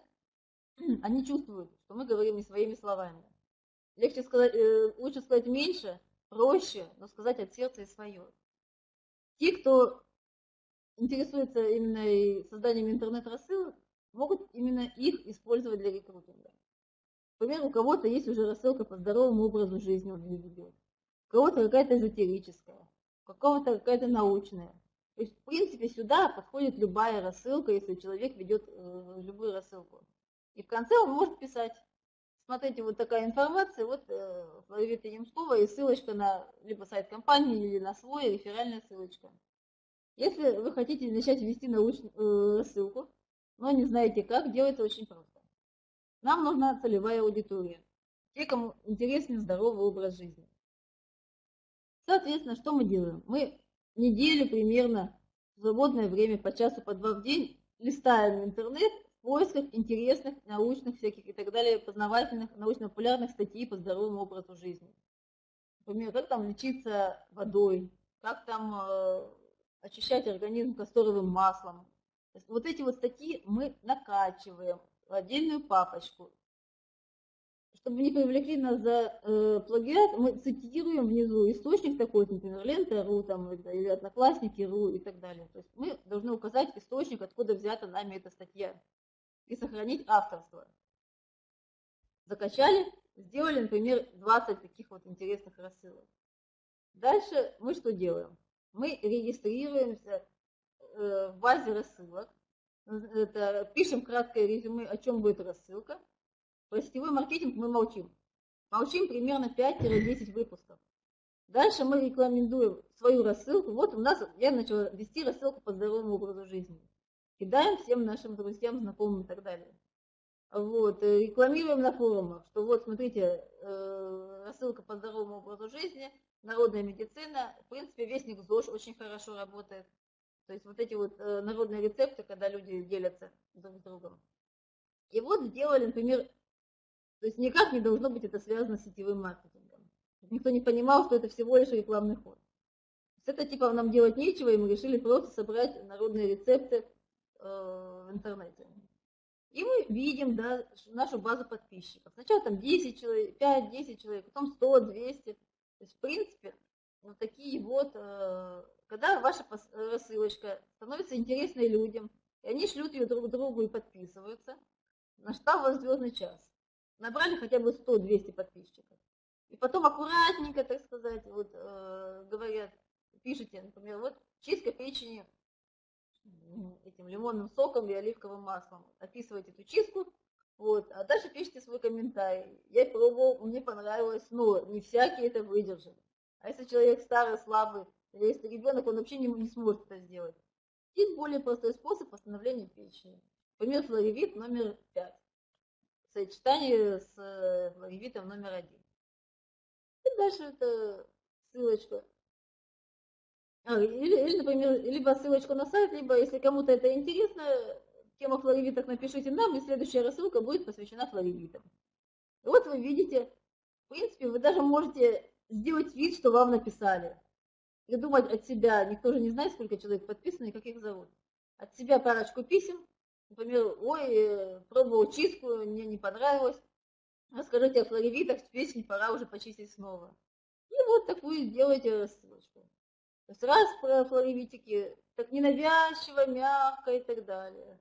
они чувствуют, что мы говорим не своими словами. Легче сказать, э, лучше сказать меньше, проще, но сказать от сердца и свое. Те, кто интересуется именно созданием интернет-рассылок, могут именно их использовать для рекрутинга. Например, у кого-то есть уже рассылка по здоровому образу жизни, он ее ведет. У кого-то какая-то эзотерическая, у кого-то какая-то научная. То есть, в принципе, сюда подходит любая рассылка, если человек ведет э, любую рассылку. И в конце он может писать. Смотрите, вот такая информация, вот э, Ларита Ямскова и ссылочка на либо сайт компании, или на свой, реферальная ссылочка. Если вы хотите начать вести научную э, рассылку, но не знаете как, делается очень просто. Нам нужна целевая аудитория. Те, кому интересен здоровый образ жизни. Соответственно, что мы делаем? Мы неделю примерно в свободное время по часу, по два в день листаем интернет поисках интересных, научных всяких и так далее, познавательных, научно-популярных статей по здоровому образу жизни. Например, как там лечиться водой, как там э, очищать организм касторовым маслом. вот эти вот статьи мы накачиваем в отдельную папочку чтобы не привлекли нас за э, плагиат, мы цитируем внизу источник такой, например, лента.ру там, или одноклассники.ру и так далее. То есть мы должны указать источник, откуда взята нами эта статья, и сохранить авторство. Закачали, сделали, например, 20 таких вот интересных рассылок. Дальше мы что делаем? Мы регистрируемся э, в базе рассылок, это, пишем краткое резюме, о чем будет рассылка, про сетевой маркетинг мы молчим. Молчим примерно 5-10 выпусков. Дальше мы рекомендуем свою рассылку. Вот у нас, я начала вести рассылку по здоровому образу жизни. Кидаем всем нашим друзьям, знакомым и так далее. Вот, э, рекламируем на форумах, что вот, смотрите, э, рассылка по здоровому образу жизни, народная медицина, в принципе, вестник ЗОЖ очень хорошо работает. То есть вот эти вот э, народные рецепты, когда люди делятся друг с другом. И вот сделали, например, то есть никак не должно быть это связано с сетевым маркетингом. Никто не понимал, что это всего лишь рекламный ход. С это типа нам делать нечего, и мы решили просто собрать народные рецепты в интернете. И мы видим да, нашу базу подписчиков. Сначала там 10 человек, 5-10 человек, потом 100, 200. То есть, в принципе, вот такие вот, э, когда ваша рассылочка становится интересной людям, и они шлют ее друг другу и подписываются, настал вас звездный час набрали хотя бы 100-200 подписчиков. И потом аккуратненько, так сказать, вот э, говорят, пишите, например, вот чистка печени этим лимонным соком и оливковым маслом. Описывайте эту чистку, вот, а дальше пишите свой комментарий. Я пробовал, мне понравилось, но не всякий это выдержит. А если человек старый, слабый, или если ребенок, он вообще не, не сможет это сделать. Есть более простой способ восстановления печени. Например, флоревит номер 5 сочетании с логивитом номер один. И дальше это ссылочка. А, или, или, например, либо ссылочку на сайт, либо, если кому-то это интересно, тема флоревиток напишите нам, и следующая рассылка будет посвящена флоревитам. Вот вы видите, в принципе, вы даже можете сделать вид, что вам написали. Придумать от себя, никто же не знает, сколько человек подписано и как их зовут. От себя парочку писем, например, ой, пробовал чистку, мне не понравилось. Расскажите о флоревитах, песнь пора уже почистить снова. И вот такую сделайте рассылочку. То есть раз флоревитики, так ненавязчиво, мягко и так далее.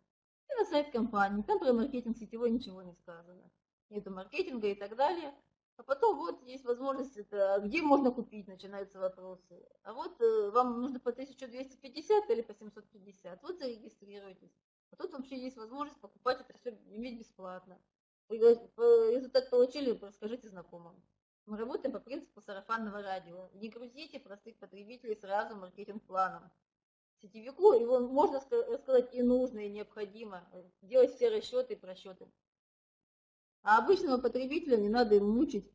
И на сайт компании, там про маркетинг сетевой ничего не сказано. Нету маркетинга и так далее. А потом вот есть возможность, это, где можно купить, начинаются вопросы. А вот э, вам нужно по 1250 или по 750, вот зарегистрируйтесь. А тут вообще есть возможность покупать это все иметь бесплатно. Результат получили, расскажите знакомым. Мы работаем по принципу сарафанного радио. Не грузите простых потребителей сразу маркетинг-планом. Сетевику его можно рассказать и нужно, и необходимо. Делать все расчеты и просчеты. А обычного потребителя не надо им мучить,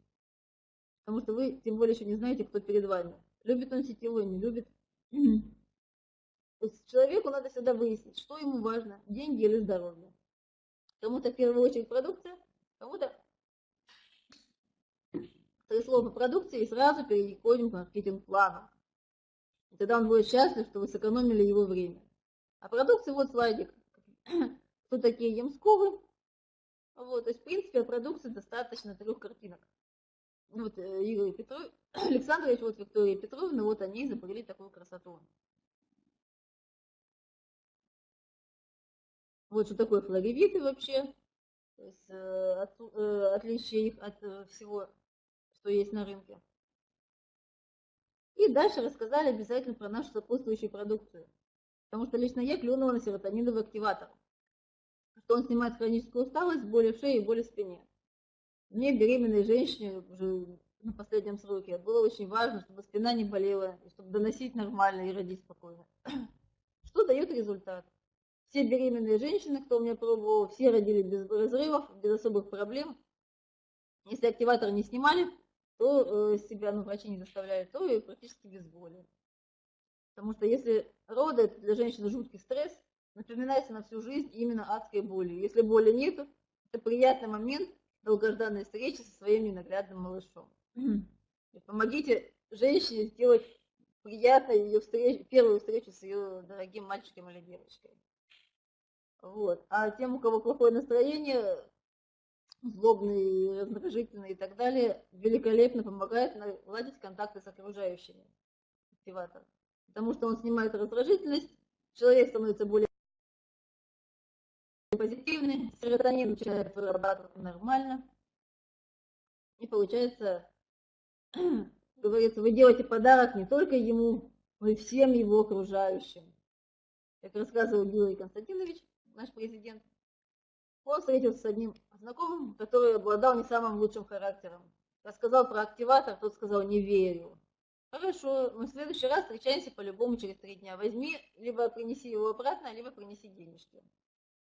потому что вы тем более еще не знаете, кто перед вами. Любит он сетевой, не любит. То есть человеку надо всегда выяснить, что ему важно, деньги или здоровье. Кому-то в первую очередь продукция, кому-то три слова продукции и сразу переходим к маркетинг-плану. И тогда он будет счастлив, что вы сэкономили его время. А продукция, вот слайдик. Кто такие Ямсковы? Вот, то есть, в принципе, о продукции достаточно трех картинок. Вот э, Игорь Петров, Александрович, вот Виктория Петровна, вот они изобрели такую красоту. Вот что такое флоревиты вообще, то есть э, от, э, отличие их от всего, что есть на рынке. И дальше рассказали обязательно про нашу сопутствующую продукцию. Потому что лично я клюнула на серотониновый активатор что он снимает хроническую усталость, боли в шее и боли в спине. Мне, беременной женщине, уже на последнем сроке, было очень важно, чтобы спина не болела, чтобы доносить нормально и родить спокойно. Что дает результат? Все беременные женщины, кто у меня пробовал, все родили без разрывов, без особых проблем. Если активатор не снимали, то э, себя, ну, врачи не заставляли, то и практически без боли. Потому что если роды, это для женщины жуткий стресс, напоминается на всю жизнь именно адской боли. Если боли нет, это приятный момент долгожданной встречи со своим ненаглядным малышом. И помогите женщине сделать приятной ее встречу, первую встречу с ее дорогим мальчиком или девочкой. Вот. А тем, у кого плохое настроение, злобный, раздражительный и так далее, великолепно помогает наладить контакты с окружающими. Активатор. Потому что он снимает раздражительность, человек становится более позитивный, серотонин начинает вырабатываться нормально. И получается, говорится, вы делаете подарок не только ему, но и всем его окружающим. Как рассказывал Юрий Константинович, наш президент, он встретился с одним знакомым, который обладал не самым лучшим характером. Рассказал про активатор, тот сказал, не верю. Хорошо, мы в следующий раз встречаемся по-любому через три дня. Возьми, либо принеси его обратно, либо принеси денежки.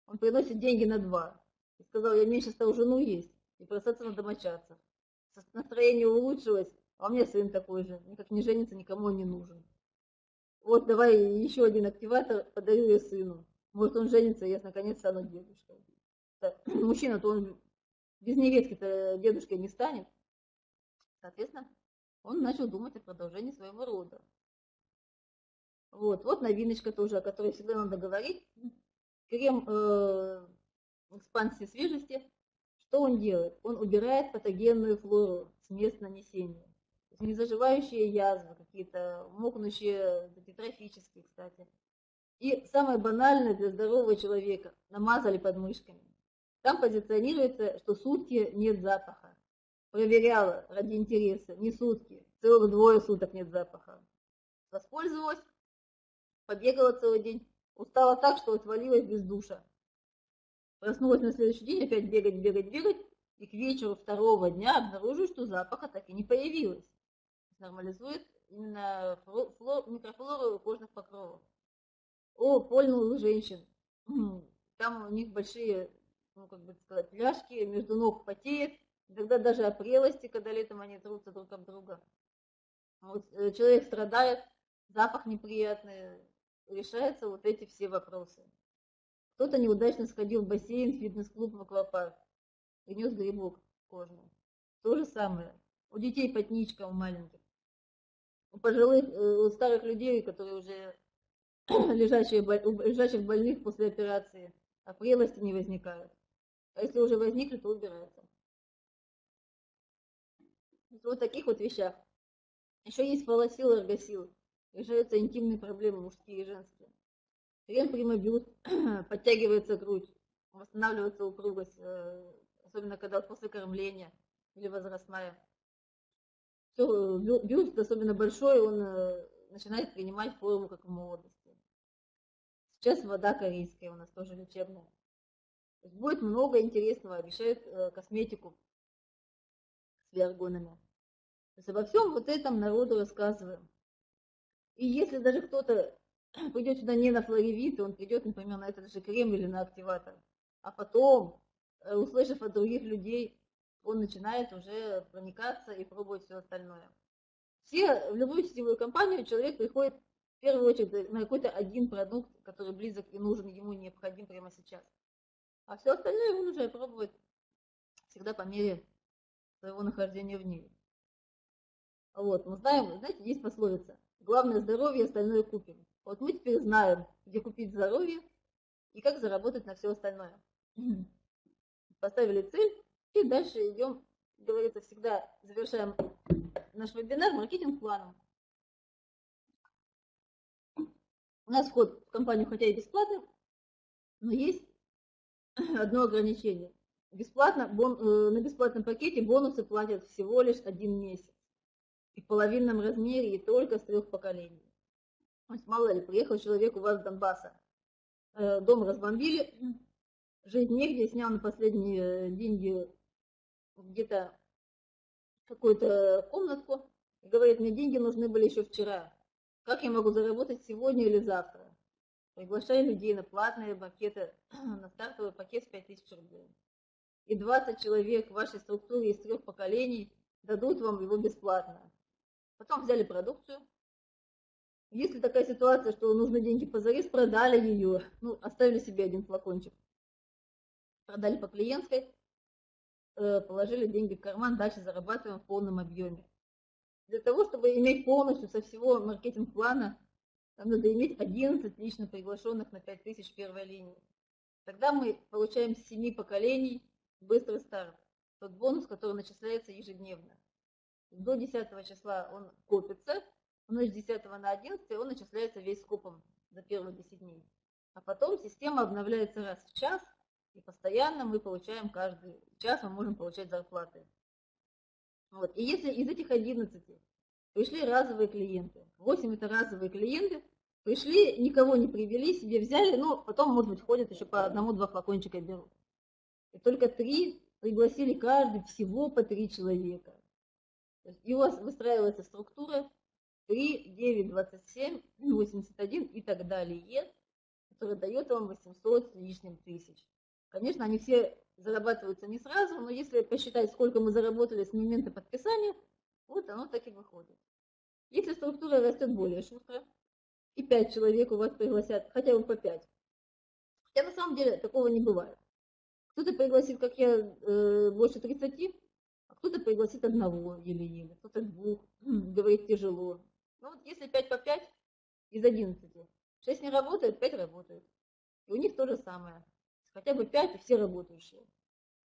Он приносит деньги на два. И сказал, я меньше стал жену есть и бросаться на домочадцев. Настроение улучшилось, а у меня сын такой же. Никак не женится, никому не нужен. Вот давай еще один активатор подарю я сыну. Может он женится, и я наконец стану дедушкой. Мужчина-то он без невестки-то дедушкой не станет. Соответственно, он начал думать о продолжении своего рода. Вот, вот новиночка тоже, о которой всегда надо говорить. Крем э, экспансии свежести, что он делает? Он убирает патогенную флору с мест нанесения. Незаживающие язвы, какие-то мокнущие, трофические, кстати. И самое банальное для здорового человека – намазали подмышками. Там позиционируется, что сутки нет запаха. Проверяла ради интереса, не сутки, целых двое суток нет запаха. Воспользовалась, побегала целый день, Устала так, что отвалилась без душа. Проснулась на следующий день, опять бегать, бегать, бегать, и к вечеру второго дня обнаружу, что запаха так и не появилось. Нормализует именно флор, микрофлору кожных покровов. О, польнул женщин. Там у них большие, ну, как бы сказать, пляшки, между ног потеет, Иногда даже о прелости, когда летом они трутся друг об друга. Вот э, человек страдает, запах неприятный, решаются вот эти все вопросы. Кто-то неудачно сходил в бассейн, фитнес-клуб, в аквапарк, принес грибок кожный. То же самое. У детей потничка, у маленьких. У пожилых, э, у старых людей, которые уже лежачие, у лежачих больных после операции, а прелости не возникают. А если уже возникли, то убираются. Вот таких вот вещах. Еще есть фалосил и эргосил. Решаются интимные проблемы, мужские и женские. Крем примобьют, подтягивается грудь, восстанавливается упругость, э, особенно когда после кормления или возрастная. Все, бюст, особенно большой, он э, начинает принимать форму, как в молодости. Сейчас вода корейская у нас тоже лечебная. Будет много интересного, обещают э, косметику с виаргонами. То есть обо всем вот этом народу рассказываем. И если даже кто-то придет сюда не на флоревит, он придет, например, на этот же крем или на активатор, а потом, э, услышав от других людей, он начинает уже проникаться и пробовать все остальное. Все, в любую сетевую компанию человек приходит в первую очередь на какой-то один продукт, который близок и нужен ему, необходим прямо сейчас. А все остальное он уже пробует всегда по мере своего нахождения в ней. Вот, мы знаем, знаете, есть пословица. Главное здоровье, остальное купим. Вот мы теперь знаем, где купить здоровье и как заработать на все остальное. Поставили цель и дальше идем, говорится, всегда завершаем наш вебинар маркетинг-планом. У нас вход в компанию хотя и бесплатный, но есть одно ограничение. Бесплатно, бон, э, на бесплатном пакете бонусы платят всего лишь один месяц. И в половинном размере, и только с трех поколений. То есть, мало ли, приехал человек у вас с Донбасса, э, дом разбомбили, жить негде, снял на последние деньги где-то какую-то комнатку, и говорит, мне деньги нужны были еще вчера. Как я могу заработать сегодня или завтра? Приглашаю людей на платные пакеты, на стартовый пакет в 5000 рублей. И 20 человек в вашей структуре из трех поколений дадут вам его бесплатно. Потом взяли продукцию. Если такая ситуация, что нужны деньги позарез, продали ее, ну, оставили себе один флакончик. Продали по клиентской, э, положили деньги в карман, дальше зарабатываем в полном объеме. Для того, чтобы иметь полностью со всего маркетинг-плана нам надо иметь 11 лично приглашенных на 5000 первой линии. Тогда мы получаем с 7 поколений быстрый старт. Тот бонус, который начисляется ежедневно. До 10 числа он копится, но с 10 на 11 он начисляется весь скопом за первые 10 дней. А потом система обновляется раз в час, и постоянно мы получаем каждый час, мы можем получать зарплаты. Вот. И если из этих 11 пришли разовые клиенты. 8 это разовые клиенты. Пришли, никого не привели, себе взяли, но потом, может быть, ходят еще по одному-два флакончика берут. И только три пригласили каждый всего по три человека. И у вас выстраивается структура 3, 9, 27, 81 и так далее, которая дает вам 800 с лишним тысяч. Конечно, они все зарабатываются не сразу, но если посчитать, сколько мы заработали с момента подписания, вот оно так и выходит. Если структура растет более шустро, и 5 человек у вас пригласят, хотя бы по 5. Хотя на самом деле такого не бывает. Кто-то пригласит, как я, э, больше 30, а кто-то пригласит одного еле-еле, кто-то двух, говорит тяжело. Ну вот если 5 по 5 из 11, 6 не работает, 5 работает. И у них то же самое. Хотя бы 5 и все работающие.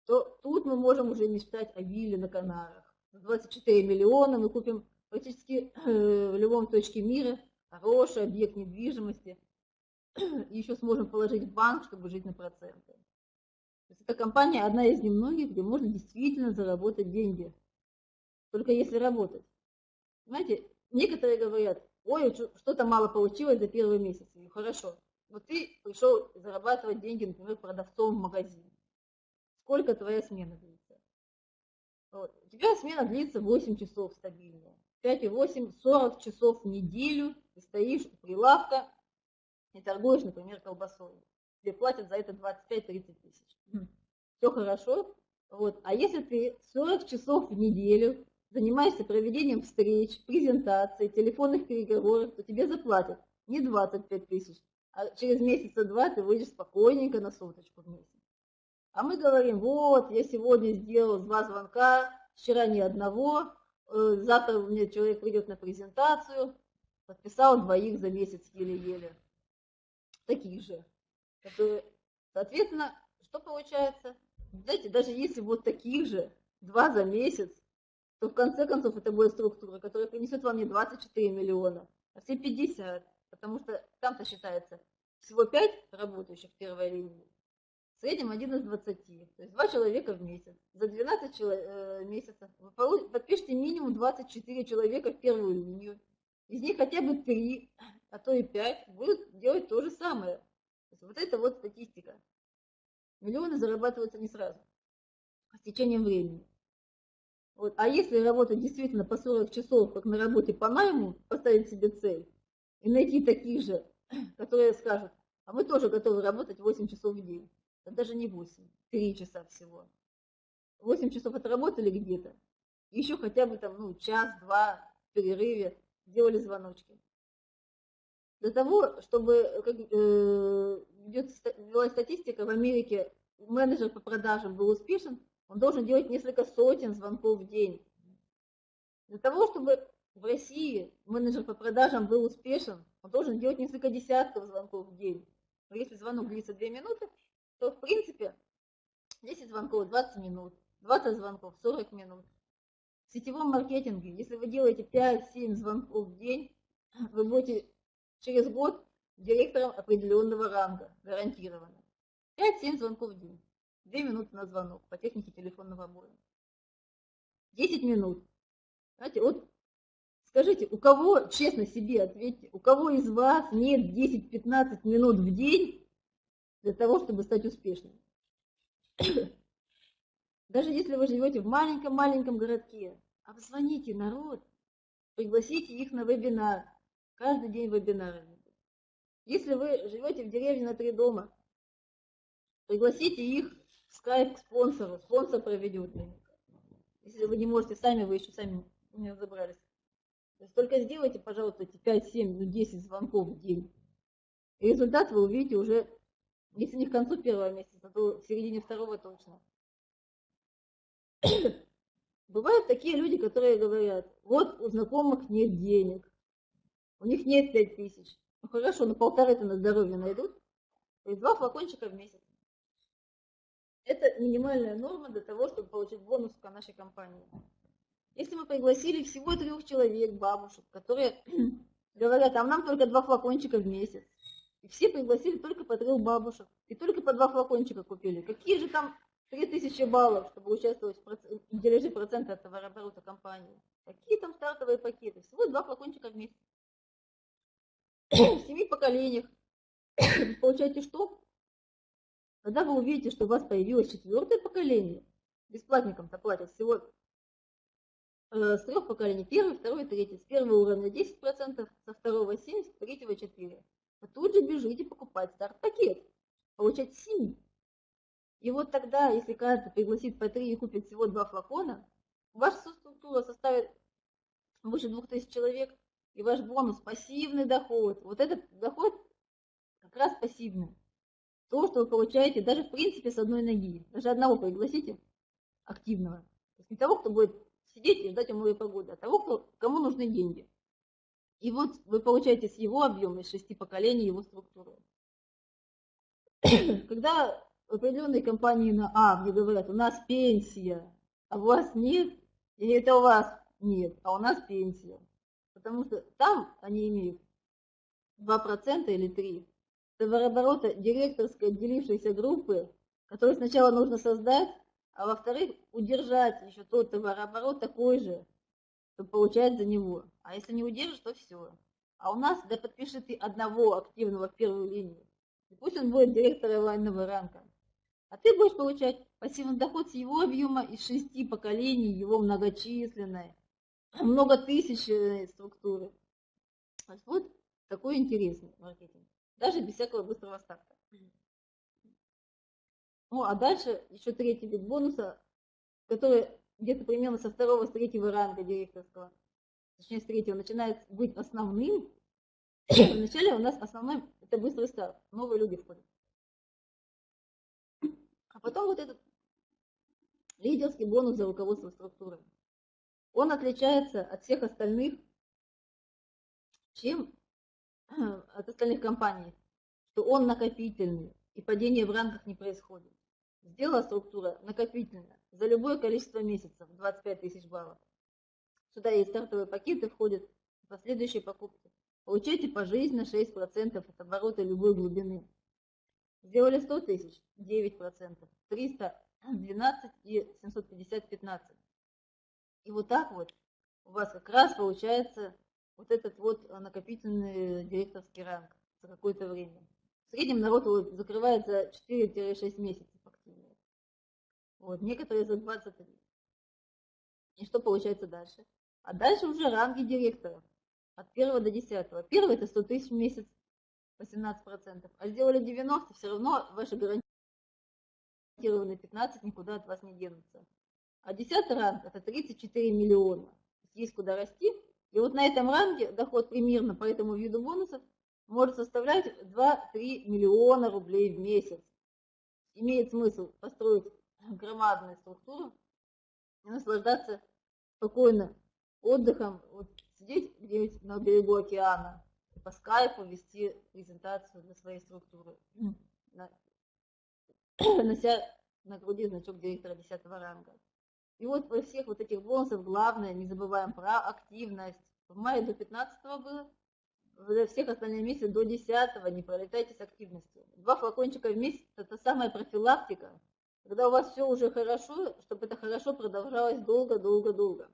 То тут мы можем уже мечтать о вилле на Канарах. 24 миллиона мы купим практически э, в любом точке мира хороший объект недвижимости и еще сможем положить в банк, чтобы жить на проценты. То есть эта компания одна из немногих, где можно действительно заработать деньги. Только если работать. Знаете, некоторые говорят, ой, что-то мало получилось за первый месяц. И хорошо. Вот ты пришел зарабатывать деньги, например, продавцом в магазин. Сколько твоя смена будет? Вот. У тебя смена длится 8 часов стабильно. 5 и 8, 40 часов в неделю ты стоишь у прилавка и торгуешь, например, колбасой. Тебе платят за это 25-30 тысяч. Все хорошо, Вот. А если ты 40 часов в неделю занимаешься проведением встреч, презентаций, телефонных переговоров, то тебе заплатят не 25 тысяч, а через месяца два ты выйдешь спокойненько на соточку в месяц. А мы говорим, вот, я сегодня сделал два звонка, вчера ни одного, э, завтра мне человек придет на презентацию, подписал двоих за месяц еле-еле. Таких же. Которые, соответственно, что получается? Знаете, даже если вот таких же, два за месяц, то в конце концов это будет структура, которая принесет вам не 24 миллиона, а все 50, потому что там-то считается всего 5 работающих в первой линии, среднем 1 из 20, то есть 2 человека в месяц. За 12 человек, э, месяцев вы подпишите минимум 24 человека в первую линию, из них хотя бы 3, а то и 5 будут делать то же самое. То вот это вот статистика. Миллионы зарабатываются не сразу, а с течением времени. Вот. А если работать действительно по 40 часов, как на работе по найму, поставить себе цель и найти таких же, которые скажут, а мы тоже готовы работать 8 часов в день. Да даже не 8, 3 часа всего. 8 часов отработали где-то, еще хотя бы там, ну, час-два в перерыве делали звоночки. Для того, чтобы, как э, велась статистика, в Америке менеджер по продажам был успешен, он должен делать несколько сотен звонков в день. Для того, чтобы в России менеджер по продажам был успешен, он должен делать несколько десятков звонков в день. Но если звонок длится 2 минуты, то в принципе 10 звонков 20 минут, 20 звонков 40 минут. В сетевом маркетинге, если вы делаете 5-7 звонков в день, вы будете через год директором определенного ранга, гарантированно. 5-7 звонков в день. 2 минуты на звонок по технике телефонного боя. 10 минут. Знаете, вот скажите, у кого, честно себе ответьте, у кого из вас нет 10-15 минут в день для того, чтобы стать успешным? Даже если вы живете в маленьком-маленьком городке, обзвоните народ, пригласите их на вебинар. Каждый день вебинары. Если вы живете в деревне на три дома, пригласите их скайп к спонсору, спонсор проведет. Если вы не можете сами, вы еще сами не разобрались. То только сделайте, пожалуйста, эти 5, 7, ну 10 звонков в день. И результат вы увидите уже, если не к концу первого месяца, то в середине второго точно. Бывают такие люди, которые говорят, вот у знакомых нет денег, у них нет 5 тысяч. Ну хорошо, но полторы-то на здоровье найдут. То есть два флакончика в месяц. Это минимальная норма для того, чтобы получить бонус к нашей компании. Если мы пригласили всего трех человек, бабушек, которые говорят, а нам только два флакончика в месяц, и все пригласили только по трех бабушек, и только по два флакончика купили. Какие же там 3000 баллов, чтобы участвовать в дележе процента от товарооборота компании? Какие там стартовые пакеты? Всего два флакончика в месяц. В семи поколениях. Получаете что? Когда вы увидите, что у вас появилось четвертое поколение, бесплатникам-то платят всего э, с трех поколений, первый, второй, третий, с первого уровня 10%, со второго 7%, с третьего 4%. Вы тут же бежите покупать старт-пакет, получать 7. И вот тогда, если каждый пригласит по 3 и купит всего 2 флакона, ваша структура составит больше 2000 человек, и ваш бонус пассивный доход. Вот этот доход как раз пассивный то, что вы получаете даже в принципе с одной ноги. Даже одного пригласите активного. То есть не того, кто будет сидеть и ждать умывой погоды, а того, кому нужны деньги. И вот вы получаете с его объема, из шести поколений, его структуру. Когда определенные компании на А мне говорят, у нас пенсия, а у вас нет, или это у вас нет, а у нас пенсия. Потому что там они имеют 2% или 3%, товарооборота директорской отделившейся группы, которую сначала нужно создать, а во-вторых, удержать еще тот товарооборот такой же, чтобы получать за него. А если не удержишь, то все. А у нас, да подпиши ты одного активного в первую линию. И пусть он будет директором лайнового ранка. А ты будешь получать пассивный доход с его объема из шести поколений, его многочисленной, многотысячной структуры. Вот такой интересный маркетинг даже без всякого быстрого старта. Ну, а дальше еще третий вид бонуса который где-то примерно со второго, с третьего ранга директорского, точнее с третьего, начинает быть основным, вначале у нас основной это быстрый старт, новые люди входят. А потом вот этот лидерский бонус за руководство структурой. Он отличается от всех остальных, чем от остальных компаний, что он накопительный, и падение в ранках не происходит. Сделала структура накопительная за любое количество месяцев, 25 тысяч баллов. Сюда есть стартовые пакеты, входят последующие покупки. Получайте пожизненно 6% от оборота любой глубины. Сделали 100 тысяч, 9%, 300, 12 и 750, 15. И вот так вот у вас как раз получается вот этот вот накопительный директорский ранг за какое-то время. В среднем народ его закрывает за 4-6 месяцев. Вот, некоторые за 23. И что получается дальше? А дальше уже ранги директоров. От 1 до 10. Первый это 100 тысяч в месяц, 18%. А сделали 90, все равно ваши гарантированные 15 никуда от вас не денутся. А 10 ранг это 34 миллиона. Есть куда расти. И вот на этом ранге доход примерно по этому виду бонусов может составлять 2-3 миллиона рублей в месяц. Имеет смысл построить громадную структуру и наслаждаться спокойно отдыхом, вот сидеть где-нибудь на берегу океана и по скайпу вести презентацию для своей структуры, нося на груди значок директора 10 ранга. И вот во всех вот этих бонусах главное, не забываем про активность. В мае до 15 было, для всех остальных месяцев до 10 не пролетайте с активностью. Два флакончика в месяц – это самая профилактика, когда у вас все уже хорошо, чтобы это хорошо продолжалось долго-долго-долго.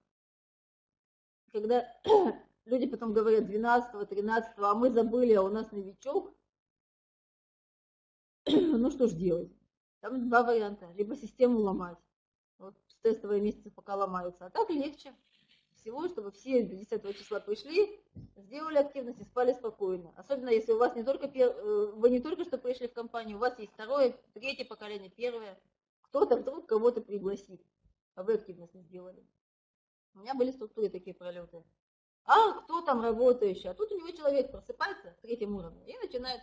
Когда люди потом говорят 12 13 а мы забыли, а у нас новичок, ну что ж делать? Там два варианта. Либо систему ломать, вот с тестовые месяцы пока ломаются, а так легче всего, чтобы все до 10 числа пришли, сделали активность и спали спокойно. Особенно если у вас не только, э, вы не только что пришли в компанию, у вас есть второе, третье поколение, первое. Кто-то вдруг кого-то пригласит, а вы активность не сделали. У меня были структуры такие пролеты. А кто там работающий? А тут у него человек просыпается в третьем уровне и начинает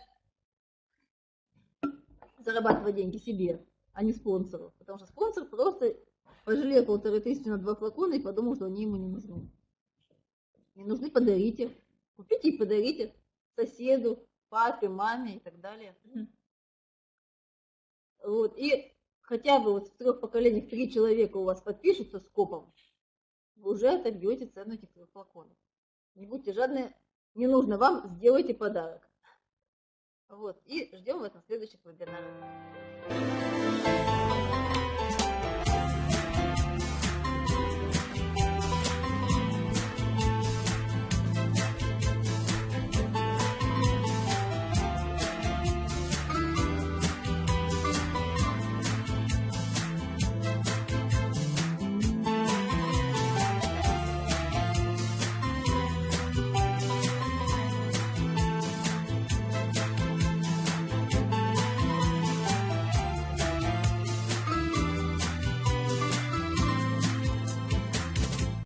зарабатывать деньги себе, а не спонсору. Потому что спонсор просто пожалел полторы тысячи на два флакона и подумал, что они ему не нужны. Не нужны, подарите. Купите и подарите соседу, папе, маме и так далее. Вот. И хотя бы вот в трех поколениях три человека у вас подпишутся с копом, вы уже отобьете цену этих трех флаконов. Не будьте жадны, не нужно вам, сделайте подарок. Вот. И ждем вас на следующих вебинарах.